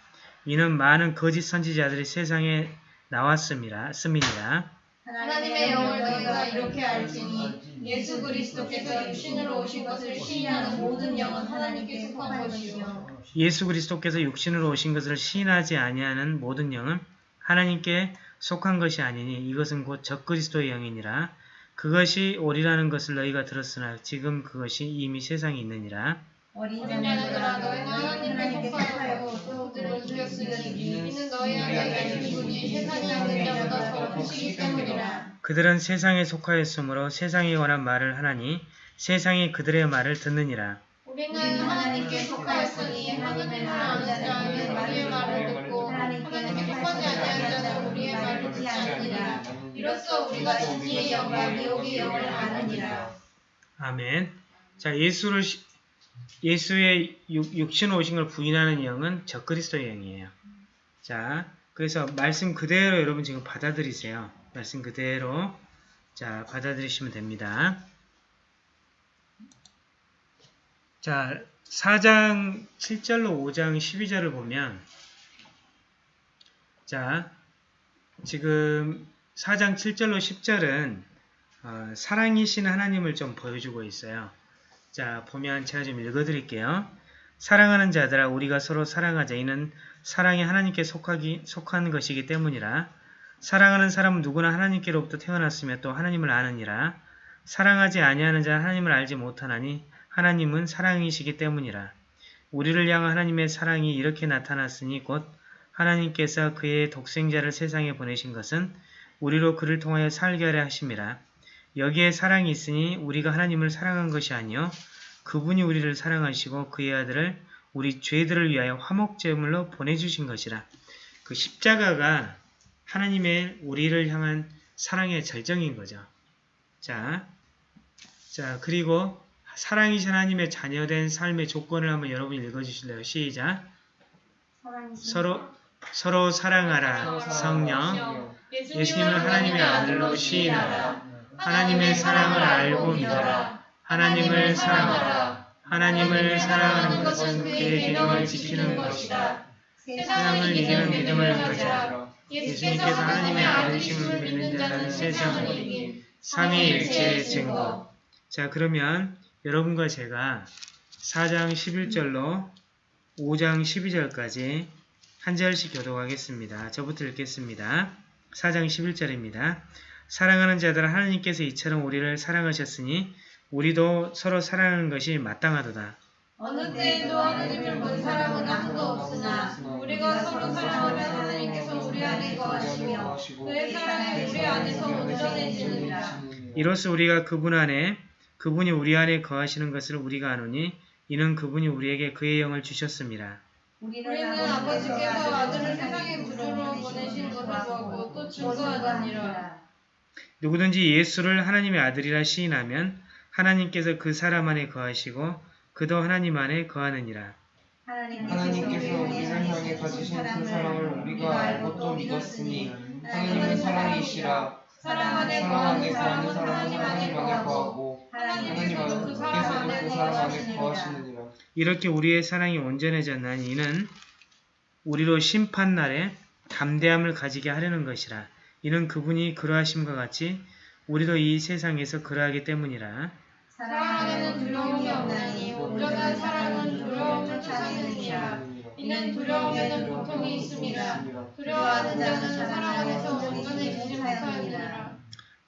이는 많은 거짓 선지자들이 세상에 나왔음이라 씀이니라. 하나님의 영을 너희가 이렇게 알지니 예수 그리스도께서 육신으로 오신 것을 시인하는 모든 영은 하나님께 속한 것이요. 예수 그리스도께서 육신으로 오신 것을 시인하지 아니하는 모든 영은 하나님께 속한 것이 아니니 이것은 곧 적그리스도의 영이니라. 그것이 오리라는 것을 너희가 들었으나 지금 그것이 이미 세상에 있느니라. 어린 어린 자녀들아 너희는 하나님께 하나님께 속하였고 속하였고 그들을 죽였으니 이는 너희 안에 계신 분이 세상에 있는 자보다 더 크시기 때문이라 그들은 세상에 속하였으므로 세상에 관한 말을 하나니 세상이 그들의 말을 듣느니라 우리는 하나님께 속하였으니 하나님을 아는 자는 우리의 말을 듣고 하나님께 속하지 아니한 자는 우리의 말을 듣지 않느니라 이로써 우리가 진리의 영과 미혹의 영을 아느니라 아멘. 자, 예수를 시- 예수의 육, 육신 오신 걸 부인하는 영은 적그리스도의 영이에요. 자, 그래서 말씀 그대로 여러분 지금 받아들이세요. 말씀 그대로 자 받아들이시면 됩니다. 자, 4장 7절로 5장 12절을 보면 자, 지금 4장 7절로 10절은 어, 사랑이신 하나님을 좀 보여주고 있어요. 자, 보면 제가 좀 읽어드릴게요. 사랑하는 자들아 우리가 서로 사랑하자. 이는 사랑이 하나님께 속하기, 속한 것이기 때문이라. 사랑하는 사람은 누구나 하나님께로부터 태어났으며 또 하나님을 아느니라. 사랑하지 아니하는 자는 하나님을 알지 못하나니 하나님은 사랑이시기 때문이라. 우리를 향한 하나님의 사랑이 이렇게 나타났으니 곧 하나님께서 그의 독생자를 세상에 보내신 것은 우리로 그를 통하여 살게 하려 하심이라. 여기에 사랑이 있으니 우리가 하나님을 사랑한 것이 아니요 그분이 우리를 사랑하시고 그의 아들을 우리 죄들을 위하여 화목제물로 보내주신 것이라. 그 십자가가 하나님의 우리를 향한 사랑의 절정인 거죠. 자, 자 그리고 사랑이신 하나님의 자녀된 삶의 조건을 한번 여러분 읽어주실래요? 시작. 서로 서로 사랑하라. 성령. 예수님을 하나님의 아들로 시인하라. 하나님의 사랑을 알고 믿어라. 하나님을 사랑하라. 하나님을 사랑하는 것은 그의 계명을 지키는 것이다. 세상을 이기는 믿음을 가져라. 예수님께서 하나님의 아들이심을 믿는 자는 세상을 이긴 삼위일체의 증거. 자 그러면 여러분과 제가 4장 11절로 5장 12절까지 한 절씩 교독하겠습니다. 저부터 읽겠습니다. 4장 11절입니다. 사랑하는 자들아 하나님께서 이처럼 우리를 사랑하셨으니 우리도 서로 사랑하는 것이 마땅하도다. 어느 때에도 하나님을 본 사람은 아무도 없으나 우리가 서로 사랑하면 하나님께서 우리 안에 거하시며 그의 사랑이 우리 안에서 온전해지느니라. 이로써 우리가 그분 안에 그분이 우리 안에 거하시는 것을 우리가 아노니 이는 그분이 우리에게 그의 영을 주셨습니다. 우리는 아버지께서 아들을 세상에 구주로 보내신 것을 보고 또 증거하느니라. 누구든지 예수를 하나님의 아들이라 시인하면 하나님께서 그 사람 안에 거하시고 그도 하나님 안에 거하느니라. 하나님께서 우리를 향해 가지신 그 사랑을 우리가 알고 또 믿었으니 하나님은 사랑이시라 사랑 안에 사랑 거하는 사람은 하나님 안에 거하고 하나님께서도 그 안에 그 사람 안에 거하시느니라. 이렇게 우리의 사랑이 온전해졌나니 이는 우리로 심판날에 담대함을 가지게 하려는 것이라. 이는 그분이 그러하심과 같이 우리도 이 세상에서 그러하기 때문이라. 사랑 안에는 두려움이 없나니 온전한 사랑은 두려움을 쫓아내느니라. 이는 두려움에는 고통이 있음이라. 두려워하는 자는 사랑 안에서 온전해지지 못하느니라.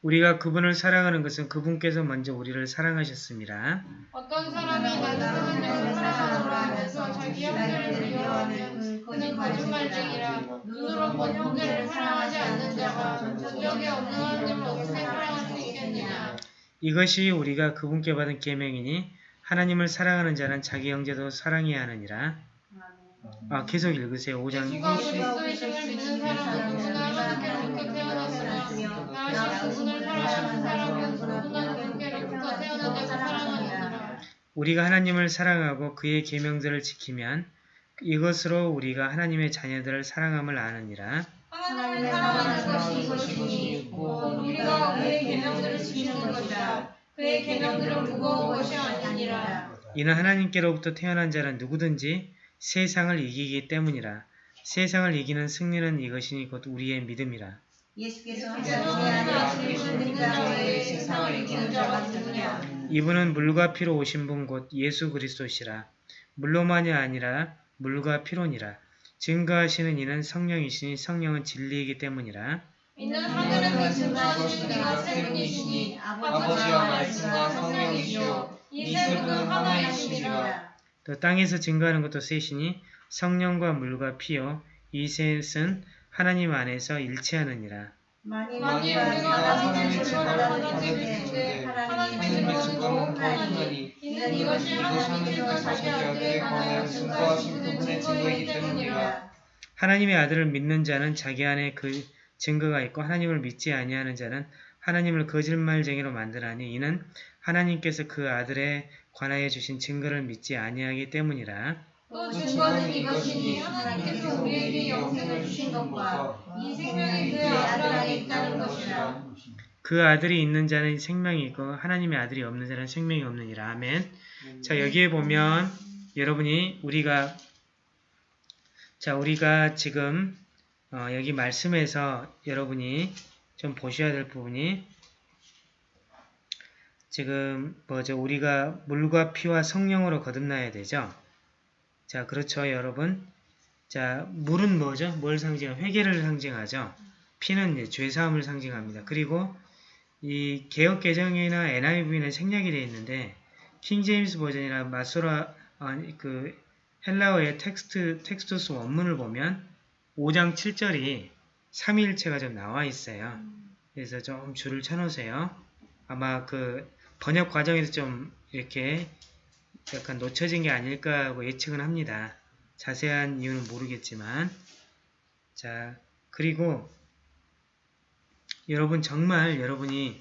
우리가 그분을 사랑하는 것은 그분께서 먼저 우리를 사랑하셨습니다. 어떤 사람이 나는 하나님을 사랑하노라 하면서 자기 형제를 미워하면 그는 거짓말쟁이라. 눈으로 본 형제를 사랑하지 않는 자가 전적에 없는 하나님을 어떻게 사랑할 수 있겠느냐. 이것이 우리가 그분께 받은 계명이니 하나님을 사랑하는 자는 자기 형제도 사랑해야 하느니라. 아, 계속 읽으세요. 5장 예수가 그리스도이심을 믿는 사람은 누구나 하나님께로부터 태어났으나 다시 그분을 사랑하는 사람은 누구나 그분께로부터 태어난 자가 사랑하느니라. 우리가 하나님을 사랑하고 그의 계명들을 지키면 이것으로 우리가 하나님의 자녀들을 사랑함을 아느니라. 하나님을 사랑하는 것이 이것이니 곧 우리가 그의 계명들을 지키는 것이라. 그의 계명들은 무거운 것이 아니니라. 이는 하나님께로부터 태어난 자는 누구든지 세상을 이기기 때문이라. 세상을 이기는 승리는 이것이니 곧 우리의 믿음이라. 예수께서. 이분은 물과 피로 오신 분 곧 예수 그리스도시라. 물로만이 아니라 물과 피로니라. 증거하시는 이는 성령이시니 성령은 진리이기 때문이라. 이는 하늘은 증거하시는 이가 세 분이시니 아버지와 말씀과 성령이시요 이 세 분은 하나이시니라. 또 땅에서 증거하는 것도 셋이니 성령과 물과 피요 이 셋은 하나님 안에서 일치하느니라. 만일 우리가 하나님의 하나님의 받는데 받는데 하나님의 하나님의 증거는 더욱하니 이는 이것이 하나님께서 자기 아들에 관하여 증거하신 그분의 증거이기 때문이라. 하나님의 아들을 믿는 자는 자기 안에 그 증거가 있고 하나님을 믿지 아니하는 자는 하나님을 거짓말쟁이로 만드나니 이는 하나님께서 그 아들에 관하여 주신 증거를 믿지 아니하기 때문이라. 또 증거는 이것이니 하나님께서 우리에게 영생을 주신 것과 이 생명이 그의 아들 안에 있다는 것이라. 그 아들이 있는 자는 생명이 있고 하나님의 아들이 없는 자는 생명이 없느니라. 아멘. 자 여기에 보면 여러분이 우리가 자 우리가 지금 어, 여기 말씀에서 여러분이 좀 보셔야 될 부분이 지금 뭐죠? 우리가 물과 피와 성령으로 거듭나야 되죠. 자, 그렇죠, 여러분. 자, 물은 뭐죠? 뭘 상징하? 회개를 상징하죠. 피는 이제 죄사함을 상징합니다. 그리고 이 개혁 개정이나 NIV는 생략이 되어 있는데 킹제임스 버전이나 마소라 아니 그 헬라어의 텍스트 Textus 원문을 보면 5장 7절이 삼위일체가 좀 나와 있어요. 그래서 좀 줄을 쳐놓으세요. 아마 그 번역 과정에서 좀 이렇게 약간 놓쳐진 게 아닐까 하고 예측은 합니다. 자세한 이유는 모르겠지만 자 그리고 여러분 정말 여러분이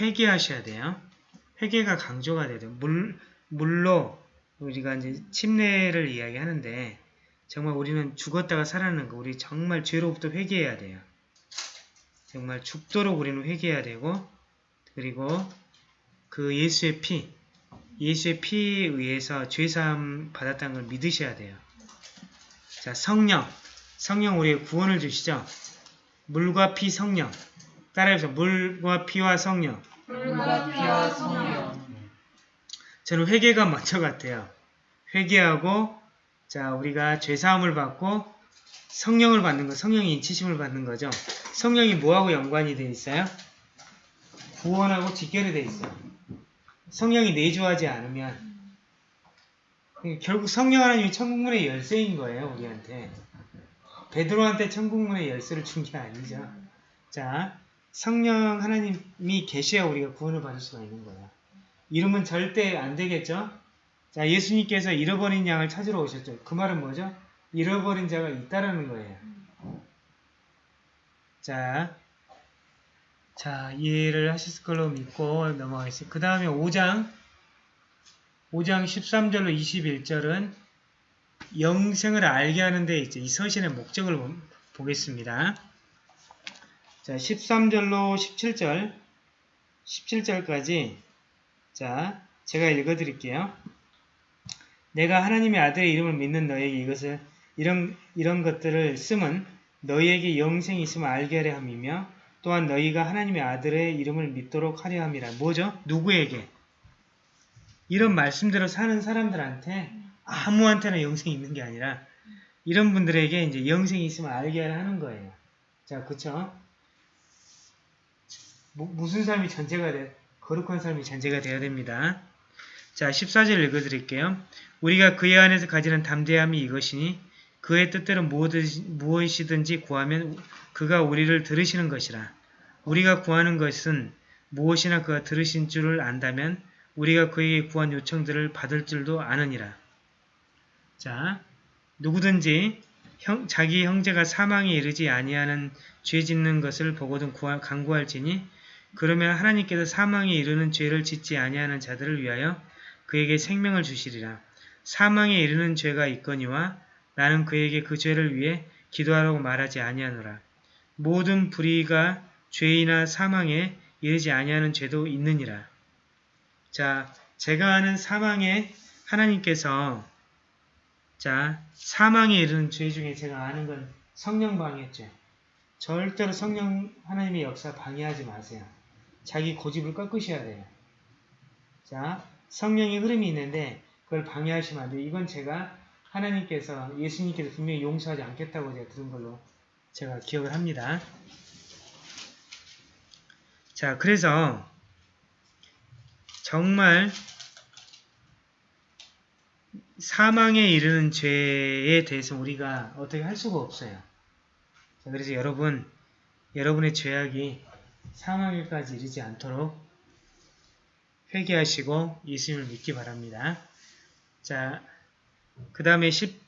회개하셔야 돼요. 회개가 강조가 돼요. 물, 물로 우리가 이제 침례를 이야기하는데 정말 우리는 죽었다가 살아나는 거 우리 정말 죄로부터 회개해야 돼요. 정말 죽도록 우리는 회개해야 되고 그리고 그 예수의 피 예수의 피에 의해서 죄사함 받았다는 걸 믿으셔야 돼요. 자 성령 성령 우리의 구원을 주시죠. 물과 피 성령 따라해보세요. 물과 피와 성령 물과 피와 성령 저는 회개가 먼저 같아요. 회개하고 자 우리가 죄사함을 받고 성령을 받는 거, 성령이 인치심을 받는 거죠. 성령이 뭐하고 연관이 되어 있어요? 구원하고 직결이 되어 있어요. 성령이 내주하지 않으면 결국 성령 하나님이 천국문의 열쇠인 거예요. 우리한테. 베드로한테 천국문의 열쇠를 준 게 아니죠. 자, 성령 하나님이 계셔야 우리가 구원을 받을 수가 있는 거예요. 이러면 절대 안 되겠죠? 자, 예수님께서 잃어버린 양을 찾으러 오셨죠. 그 말은 뭐죠? 잃어버린 자가 있다라는 거예요. 자, 자, 이해를 하셨을 걸로 믿고 넘어가겠습니다. 그 다음에 5장, 5장 13절로 21절은 영생을 알게 하는데 이제 이 서신의 목적을 보- 보겠습니다. 자, 13절로 17절, 17절까지 자, 제가 읽어드릴게요. 내가 하나님의 아들의 이름을 믿는 너에게 이것을 이런 이런 것들을 쓰면 너희에게 영생이 있음을 알게 하려 함이며 또한 너희가 하나님의 아들의 이름을 믿도록 하려 함이라. 뭐죠? 누구에게? 이런 말씀대로 사는 사람들한테 아무한테나 영생이 있는 게 아니라 이런 분들에게 이제 영생이 있음을 알게 하려 하는 거예요. 자, 그쵸? 무, 무슨 삶이 전제가 돼? 거룩한 삶이 전제가 되어야 됩니다. 자, 14절 읽어드릴게요. 우리가 그의 안에서 가지는 담대함이 이것이니 그의 뜻대로 무엇이든지- 구하면 그가 우리를 들으시는 것이라. 우리가 구하는 것은 무엇이나 그가 들으신 줄을 안다면 우리가 그에게 구한 요청들을 받을 줄도 아느니라. 자, 누구든지 형- 자기 형제가 사망에 이르지 아니하는 죄 짓는 것을 보고든 구하, 강구할지니 그러면 하나님께서 사망에 이르는 죄를 짓지 아니하는 자들을 위하여 그에게 생명을 주시리라. 사망에 이르는 죄가 있거니와 나는 그에게 그 죄를 위해 기도하라고 말하지 아니하노라. 모든 불의가 죄이나 사망에 이르지 아니하는 죄도 있느니라. 자, 제가 아는 사망에 하나님께서 자, 사망에 이르는 죄 중에 제가 아는 건 성령 방해죄. 절대로 성령 하나님의 역사 방해하지 마세요. 자기 고집을 꺾으셔야 돼요. 자, 성령의 흐름이 있는데 그걸 방해하시면 안 돼요. 이건 제가 하나님께서 예수님께서 분명히 용서하지 않겠다고 제가 들은 걸로 제가 기억을 합니다. 자, 그래서 정말 사망에 이르는 죄에 대해서 우리가 어떻게 할 수가 없어요. 자, 그래서 여러분, 여러분의 죄악이 사망에까지 이르지 않도록 회개하시고 예수님을 믿기 바랍니다. 자, 그 다음에 10,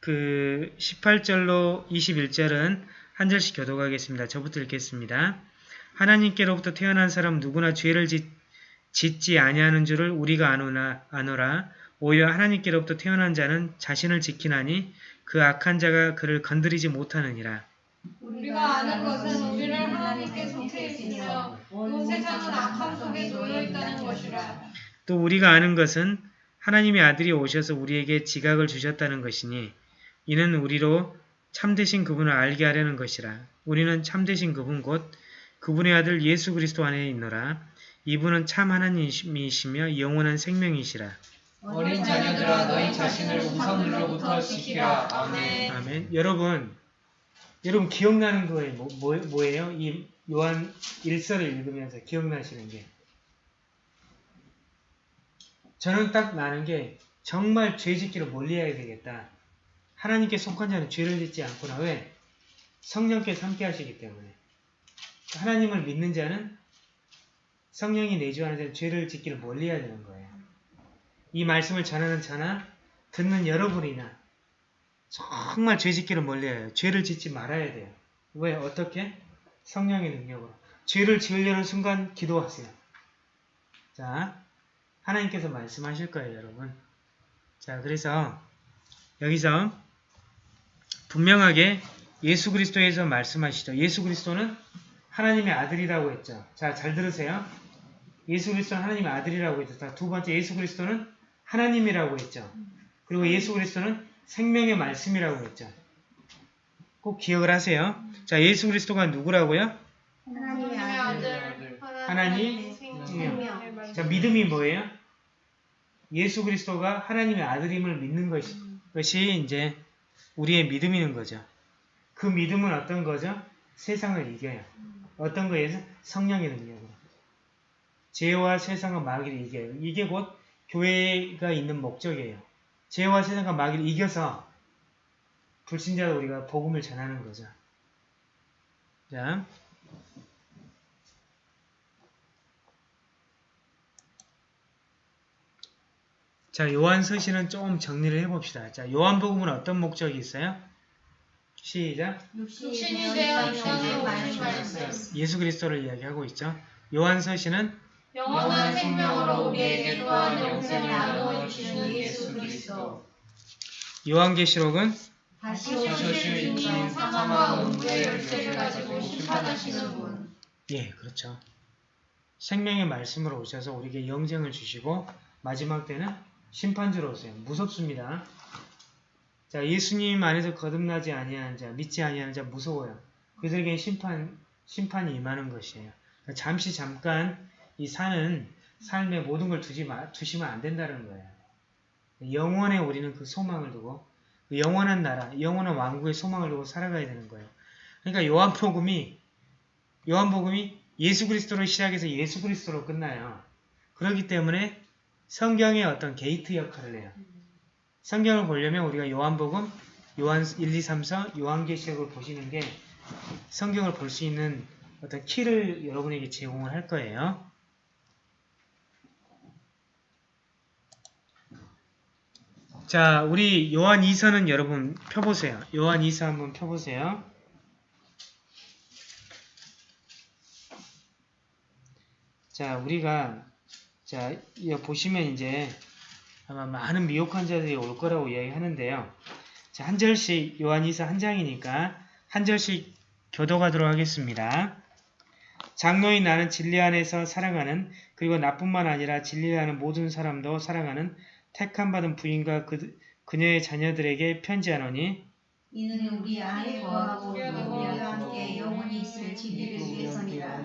그 18절로 21절은 한 절씩 교독하겠습니다. 저부터 읽겠습니다. 하나님께로부터 태어난 사람 누구나 죄를 짓, 짓지 아니하는 줄을 우리가 아노나, 아노라. 오히려 하나님께로부터 태어난 자는 자신을 지키나니 그 악한 자가 그를 건드리지 못하느니라. 우리가 아는 것은 우리는 하나님께 속해 있으며 온 세상은 악함 속에 놓여 있다는 것이라. 또 우리가 아는 것은 하나님의 아들이 오셔서 우리에게 지각을 주셨다는 것이니 이는 우리로 참되신 그분을 알게 하려는 것이라. 우리는 참되신 그분 곧 그분의 아들 예수 그리스도 안에 있노라. 이분은 참 하나님이시며 영원한 생명이시라. 어린 자녀들아 너희 자신을 우상들로부터 지키라. 아멘. 아멘. 여러분, 여러분 기억나는 거에 뭐, 뭐, 뭐예요? 이 요한 1서를 읽으면서 기억나시는 게. 저는 딱 나는 게 정말 죄 짓기를 멀리해야 되겠다. 하나님께 속한 자는 죄를 짓지 않구나. 왜? 성령께서 함께 하시기 때문에. 하나님을 믿는 자는 성령이 내주하는 자는 죄를 짓기를 멀리해야 되는 거예요. 이 말씀을 전하는 저나 듣는 여러분이나 정말 죄 짓기를 멀리해요. 죄를 짓지 말아야 돼요. 왜? 어떻게? 성령의 능력으로. 죄를 지으려는 순간 기도하세요. 자, 하나님께서 말씀하실 거예요, 여러분. 자, 그래서 여기서 분명하게 예수 그리스도에서 말씀하시죠. 예수 그리스도는 하나님의 아들이라고 했죠. 자, 잘 들으세요. 예수 그리스도는 하나님의 아들이라고 했죠. 자, 두 번째 예수 그리스도는 하나님이라고 했죠. 그리고 예수 그리스도는 생명의 말씀이라고 했죠. 꼭 기억을 하세요. 자, 예수 그리스도가 누구라고요? 하나님의 아들 하나님, 생명 자, 믿음이 뭐예요? 예수 그리스도가 하나님의 아들임을 믿는 것이, 것이 이제 우리의 믿음이는 거죠. 그 믿음은 어떤 거죠? 세상을 이겨요. 어떤 거에서? 성령의 능력으로. 죄와 세상과 마귀를 이겨요. 이게 곧 교회가 있는 목적이에요. 죄와 세상과 마귀를 이겨서 불신자도 우리가 복음을 전하는 거죠. 자, 자, 요한서신은 조금 정리를 해봅시다. 자, 요한복음은 어떤 목적이 있어요? 시작. 육신이 되어 영원히 오신 말씀 예수 그리스도를 이야기하고 있죠. 요한서신은 영원한 생명으로 우리에게 또한 영생을 나누어 주시는 예수 그리스도 요한계시록은 다시 오실 주님 사망과 음부의 열쇠를 가지고 심판하시는 분 예, 그렇죠. 생명의 말씀으로 오셔서 우리에게 영생을 주시고 마지막 때는 심판주로 오세요. 무섭습니다. 자, 예수님 안에서 거듭나지 아니하는 자, 믿지 아니하는 자 무서워요. 그들에게 심판 심판이 임하는 것이에요. 잠시 잠깐 이 사는 삶에 모든 걸 두지 마, 두시면 안 된다는 거예요. 영원에 우리는 그 소망을 두고 그 영원한 나라, 영원한 왕국의 소망을 두고 살아가야 되는 거예요. 그러니까 요한복음이 요한복음이 예수 그리스도로 시작해서 예수 그리스도로 끝나요. 그렇기 때문에 성경의 어떤 게이트 역할을 해요. 성경을 보려면 우리가 요한복음, 요한 1, 2, 3, 4, 요한계시록을 보시는 게 성경을 볼 수 있는 어떤 키를 여러분에게 제공을 할 거예요. 자, 우리 요한 2서는 여러분 펴보세요. 요한 2서 한번 펴보세요. 자, 우리가 자, 보시면 이제 아마 많은 미혹 환자들이 올 거라고 이야기하는데요. 자, 한 절씩 요한이서 한 장이니까 한 절씩 교도가도록 하겠습니다. 장로인 나는 진리 안에서 살아가는 그리고 나뿐만 아니라 진리를 하는 모든 사람도 살아가는 택함 받은 부인과 그, 그녀의 자녀들에게 편지하노니 이는 우리 안에 거하고 우리와 함께 영원히 있을 진리를 위해서니라.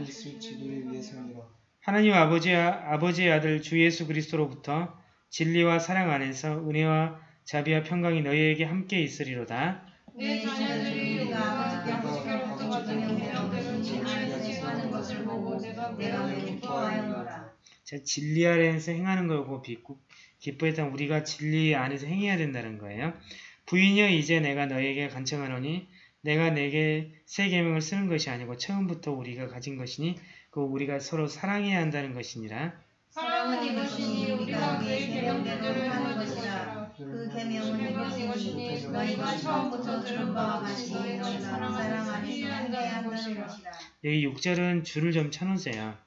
하나님 아버지, 아버지의 아들 주 예수 그리스도로부터 진리와 사랑 안에서 은혜와 자비와 평강이 너희에게 함께 있으리로다. 내 자녀들이 우리가 아버지께 하시기로부터 받은 되는지 알지 하는 것을 보고 내가 매우 기뻐하였노라 자, 진리 안에서 행하는 거고 비고 기뻐했던 우리가 진리 안에서 행해야 된다는 거예요. 부인이여 이제 내가 너에게 간청하노니 내가 내게 새 계명을 쓰는 것이 아니고 처음부터 우리가 가진 것이니 그 우리가 서로 사랑해야 한다는 것이니라. 사랑은 이것이니 우리가 그의 계명대로 하는 것이라 그 계명은 이것이니 너희가 처음부터 들은 바와 같이 너희가 사랑 안에서 행해야 한다는 것이라 여기 6절은 줄을 좀 쳐놓으세요.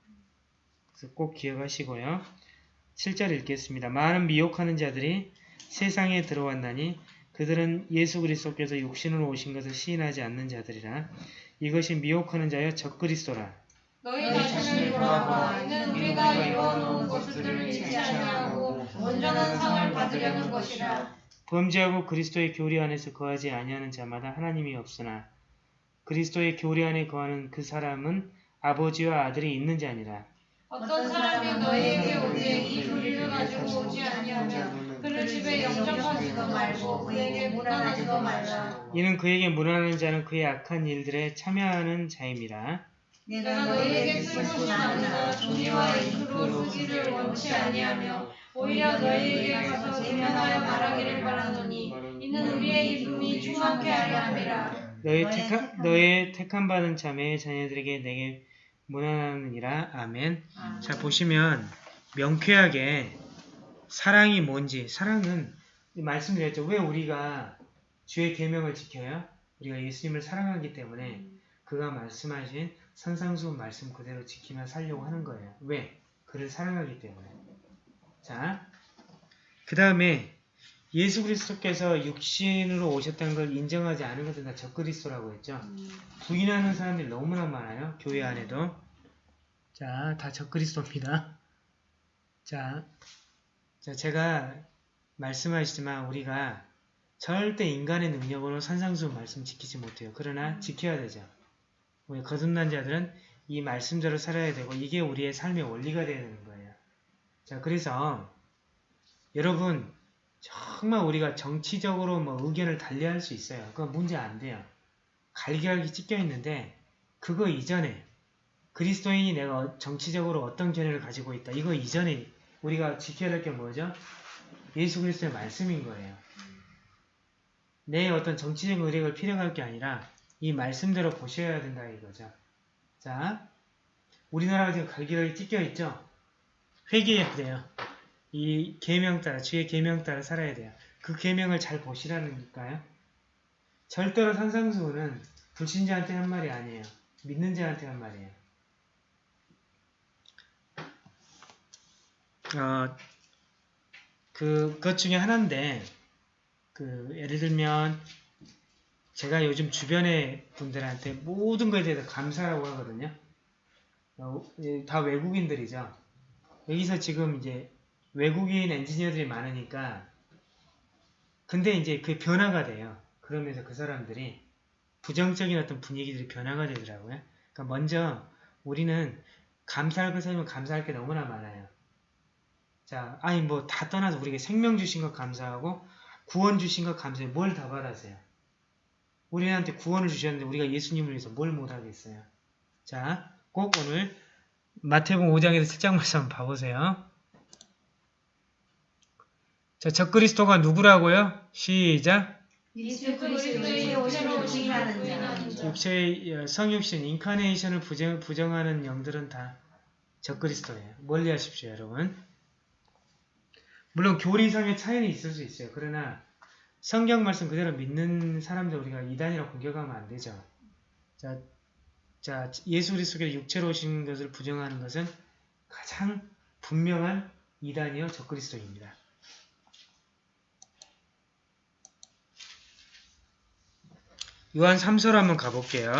그래서 꼭 기억하시고요. 7절 읽겠습니다. 많은 미혹하는 자들이 세상에 들어왔나니 그들은 예수 그리스도께서 육신으로 오신 것을 시인하지 않는 자들이라. 이것이 미혹하는 자여 적그리스도라. 너희 자신을 돌아보라 이는 우리가 이루어놓은 것들을 잊지 아니하고 온전한 상을 받으려는 것이라 범죄하고 그리스도의 교리 안에서 거하지 아니하는 자마다 하나님이 없으나 그리스도의 교리 안에 거하는 그 사람은 아버지와 아들이 있는 자니라. 어떤 사람이 너희에게 오되 이 도리를 가지고 오지 아니하면 그를 집에 영접하지도 말고 그에게 무난하지도 말라. 이는 그에게 무난하는 자는 그의 악한 일들에 참여하는 자임이라. 내가 너희에게 쓰고 나누나 종이와 잉크로 쓰기를 원치 아니하며 오히려 너희에게 가서 대면하여 말하기를 바라노니 이는 우리의 기쁨이 충만케 하려 함이라. 너의 택한 너의 택함 받은 자매의 자녀들에게 내게 무난하느니라. 아멘. 자 보시면 명쾌하게 사랑이 뭔지 사랑은 말씀드렸죠. 왜 우리가 주의 계명을 지켜요? 우리가 예수님을 사랑하기 때문에 그가 말씀하신 선상수훈 말씀 그대로 지키며 살려고 하는 거예요. 왜? 그를 사랑하기 때문에. 자, 그 다음에 예수 그리스도께서 육신으로 오셨다는 걸 인정하지 않은 것은 다 적그리스도라고 했죠. 부인하는 사람들이 너무나 많아요. 교회 안에도. 자, 다 적그리스도입니다. 자, 자, 제가 말씀하시지만 우리가 절대 인간의 능력으로 산상수 말씀 지키지 못해요. 그러나 지켜야 되죠. 우리 거듭난 자들은 이 말씀대로 살아야 되고 이게 우리의 삶의 원리가 되야 되는 거예요. 자, 그래서 여러분 정말 우리가 정치적으로 뭐 의견을 달리할 수 있어요. 그건 문제 안 돼요. 갈기갈기 찢겨 있는데 그거 이전에 그리스도인이 내가 정치적으로 어떤 견해를 가지고 있다. 이거 이전에 우리가 지켜야 할게 뭐죠? 예수 그리스도의 말씀인 거예요. 내 어떤 정치적 의력을 필요할 게 아니라 이 말씀대로 보셔야 된다 이거죠. 자, 우리나라가 지금 갈기갈기 찢겨 있죠? 회개해야 돼요. 이 계명 따라 주의 계명 따라 살아야 돼요. 그 계명을 잘 보시라니까요. 절대로 산상수훈은 불신자한테 한 말이 아니에요. 믿는 자한테 한 말이에요. 어, 그, 것 중에 하나인데, 그, 예를 들면, 제가 요즘 주변의 분들한테 모든 것에 대해서 감사라고 하거든요. 어, 예, 다 외국인들이죠. 여기서 지금 이제 외국인 엔지니어들이 많으니까, 근데 이제 그 변화가 돼요. 그러면서 그 사람들이 부정적인 어떤 분위기들이 변화가 되더라고요. 그러니까 먼저 우리는 감사할 것 생각하면 감사할 게 너무나 많아요. 자, 아니 뭐 다 떠나서 우리에게 생명 주신 것 감사하고 구원 주신 것 감사해. 뭘다 받았어요? 우리한테 구원을 주셨는데 우리가 예수님을 위해서 뭘 못하겠어요? 자, 꼭 오늘 마태복음 5장에서 7장 말씀 한번 봐보세요. 자, 적그리스도가 누구라고요? 시작! 예수 그리스도의 육체로 오시라는 자 육체의 어, 성육신, 인카네이션을 부정, 부정하는 영들은 다 적그리스도예요. 멀리 하십시오, 여러분. 물론 교리상의 차이는 있을 수 있어요. 그러나 성경 말씀 그대로 믿는 사람들 우리가 이단이라고 공격하면 안 되죠. 자, 자 예수 그리스도의 육체로 오신 것을 부정하는 것은 가장 분명한 이단이요 적그리스도입니다. 요한 3서로 한번 가볼게요.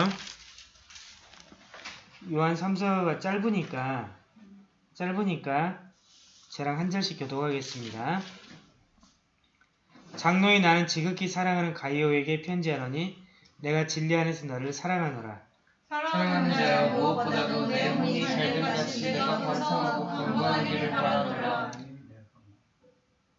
요한 3서가 짧으니까 짧으니까 저랑 한 절씩 교독하겠습니다. 장로의 나는 지극히 사랑하는 가이오에게 편지하노니 내가 진리 안에서 너를 사랑하노라. 사랑하는 자여 무엇보다도 내 혼이 잘될 같이 내가 반성하고 건강하기를 바라노라.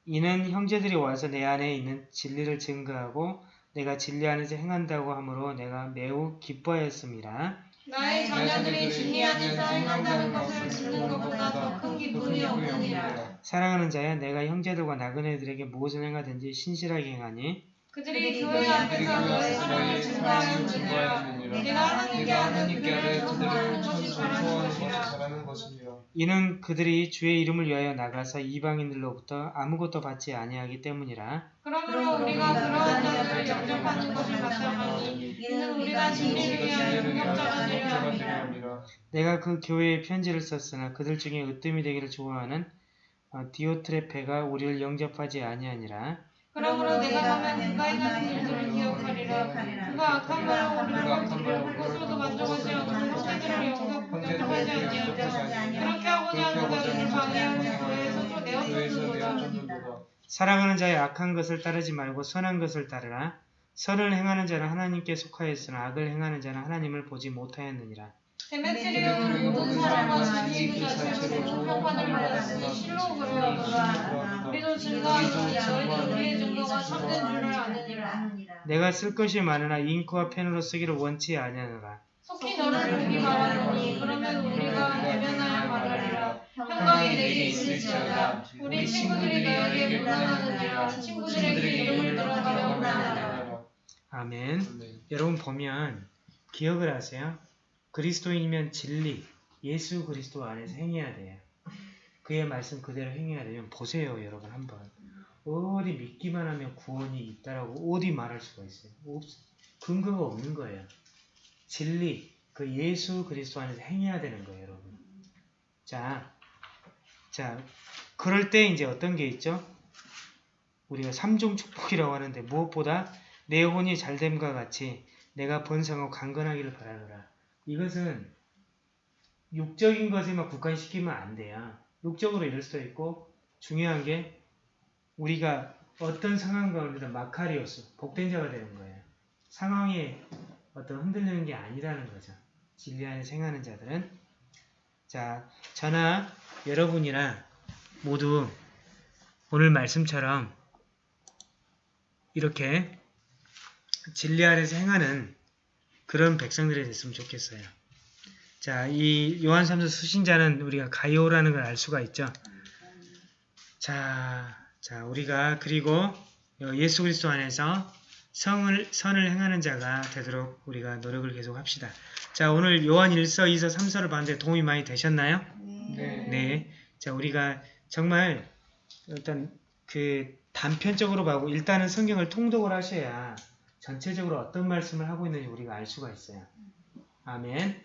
이는 형제들이 와서 내 안에 있는 진리를 증거하고 내가 진리 안에서 행한다고 하므로 내가 매우 기뻐하였습니다. 나의 자녀들이 진리 안에서 행한다는 것을 듣는 것보다 더 큰 기쁨이 없느니라. 사랑하는 자여 내가 형제들과 나그네들에게 무엇을 행하든지 신실하게 행하니 그들이 교회 앞에서 너의 사랑을 증거하였느니라. 내가 하나님께 아래 그들을 전수하는 것이 바라는 것이라. 이는 그들이 주의 이름을 위하여 나가서 이방인들로부터 아무것도 받지 아니하기 때문이라. 그러므로 우리가 그러한 자들을 영접하는 것이 마땅하니 이는 우리가 진리를 위하여 협력자가 되려 함이라. 내가 그 교회에 편지를 썼으나 그들 중에 으뜸이 되기를 좋아하는 어, 디오트레페가 우리를 영접하지 아니하니라. 그러므로 내가 가면 그가 행하는 일들을 기억하리라. 그가 악한 말로 우리를 건드려 그것으로도 만족하지 않고 형제들을 영접하지 아니하며 그 사랑하는 자의 악한 것을 따르지 말고 선한 것을 따르라. 선을 행하는 자는 하나님께 속하였으나 악을 행하는 자는 하나님을 보지 못하였느니라. 데메트리오는 모든 사람과 진리 그 자체로 좋은 평판을 받았으니 실로 그러하도다. 우리도 증거하노니 너희는 우리의 증거가 참된 줄을 아느니라. 내가 쓸 것이 많으나 잉크와 펜으로 쓰기를 원치 아니하노라. 속히 너를 보기 바라노니 그러면 우리가 말하리라. 평강이 내게 있을지어다. 우리 친구들이 너에게 문안하느니라. 친구들에게 이름을 들어가며 문안하라. 아멘. 여러분 보면 기억을 하세요. 그리스도인이면 진리, 예수 그리스도 안에서 행해야 돼요. 그의 말씀 그대로 행해야 되면 보세요, 여러분 한번. 어디 믿기만 하면 구원이 있다라고 어디 말할 수가 있어요. 없, 근거가 없는 거예요. 진리, 그 예수 그리스도 안에서 행해야 되는 거예요, 여러분. 자, 자, 그럴 때 이제 어떤 게 있죠? 우리가 삼종 축복이라고 하는데 무엇보다 내 혼이 잘됨과 같이 내가 번성하고 강건하기를 바라노라. 이것은 육적인 것에만 국한시키면 안 돼요. 육적으로 이럴 수도 있고 중요한 게 우리가 어떤 상황 가운데도 마카리오스, 복된 자가 되는 거예요. 상황에 어떤 흔들리는 게 아니라는 거죠. 진리 안에 생하는 자들은 자, 저나 여러분이나 모두 오늘 말씀처럼 이렇게 진리 안에서 행하는 그런 백성들이 됐으면 좋겠어요. 자, 이 요한 3서 수신자는 우리가 가이오라는 걸 알 수가 있죠. 자, 자, 우리가 그리고 예수 그리스도 안에서 성을 선을 행하는 자가 되도록 우리가 노력을 계속 합시다. 자, 오늘 요한 1서, 2서, 3서를 봤는데 도움이 많이 되셨나요? 네. 네. 자, 우리가 정말 일단 그 단편적으로 봐고 일단은 성경을 통독을 하셔야 전체적으로 어떤 말씀을 하고 있는지 우리가 알 수가 있어요. 아멘.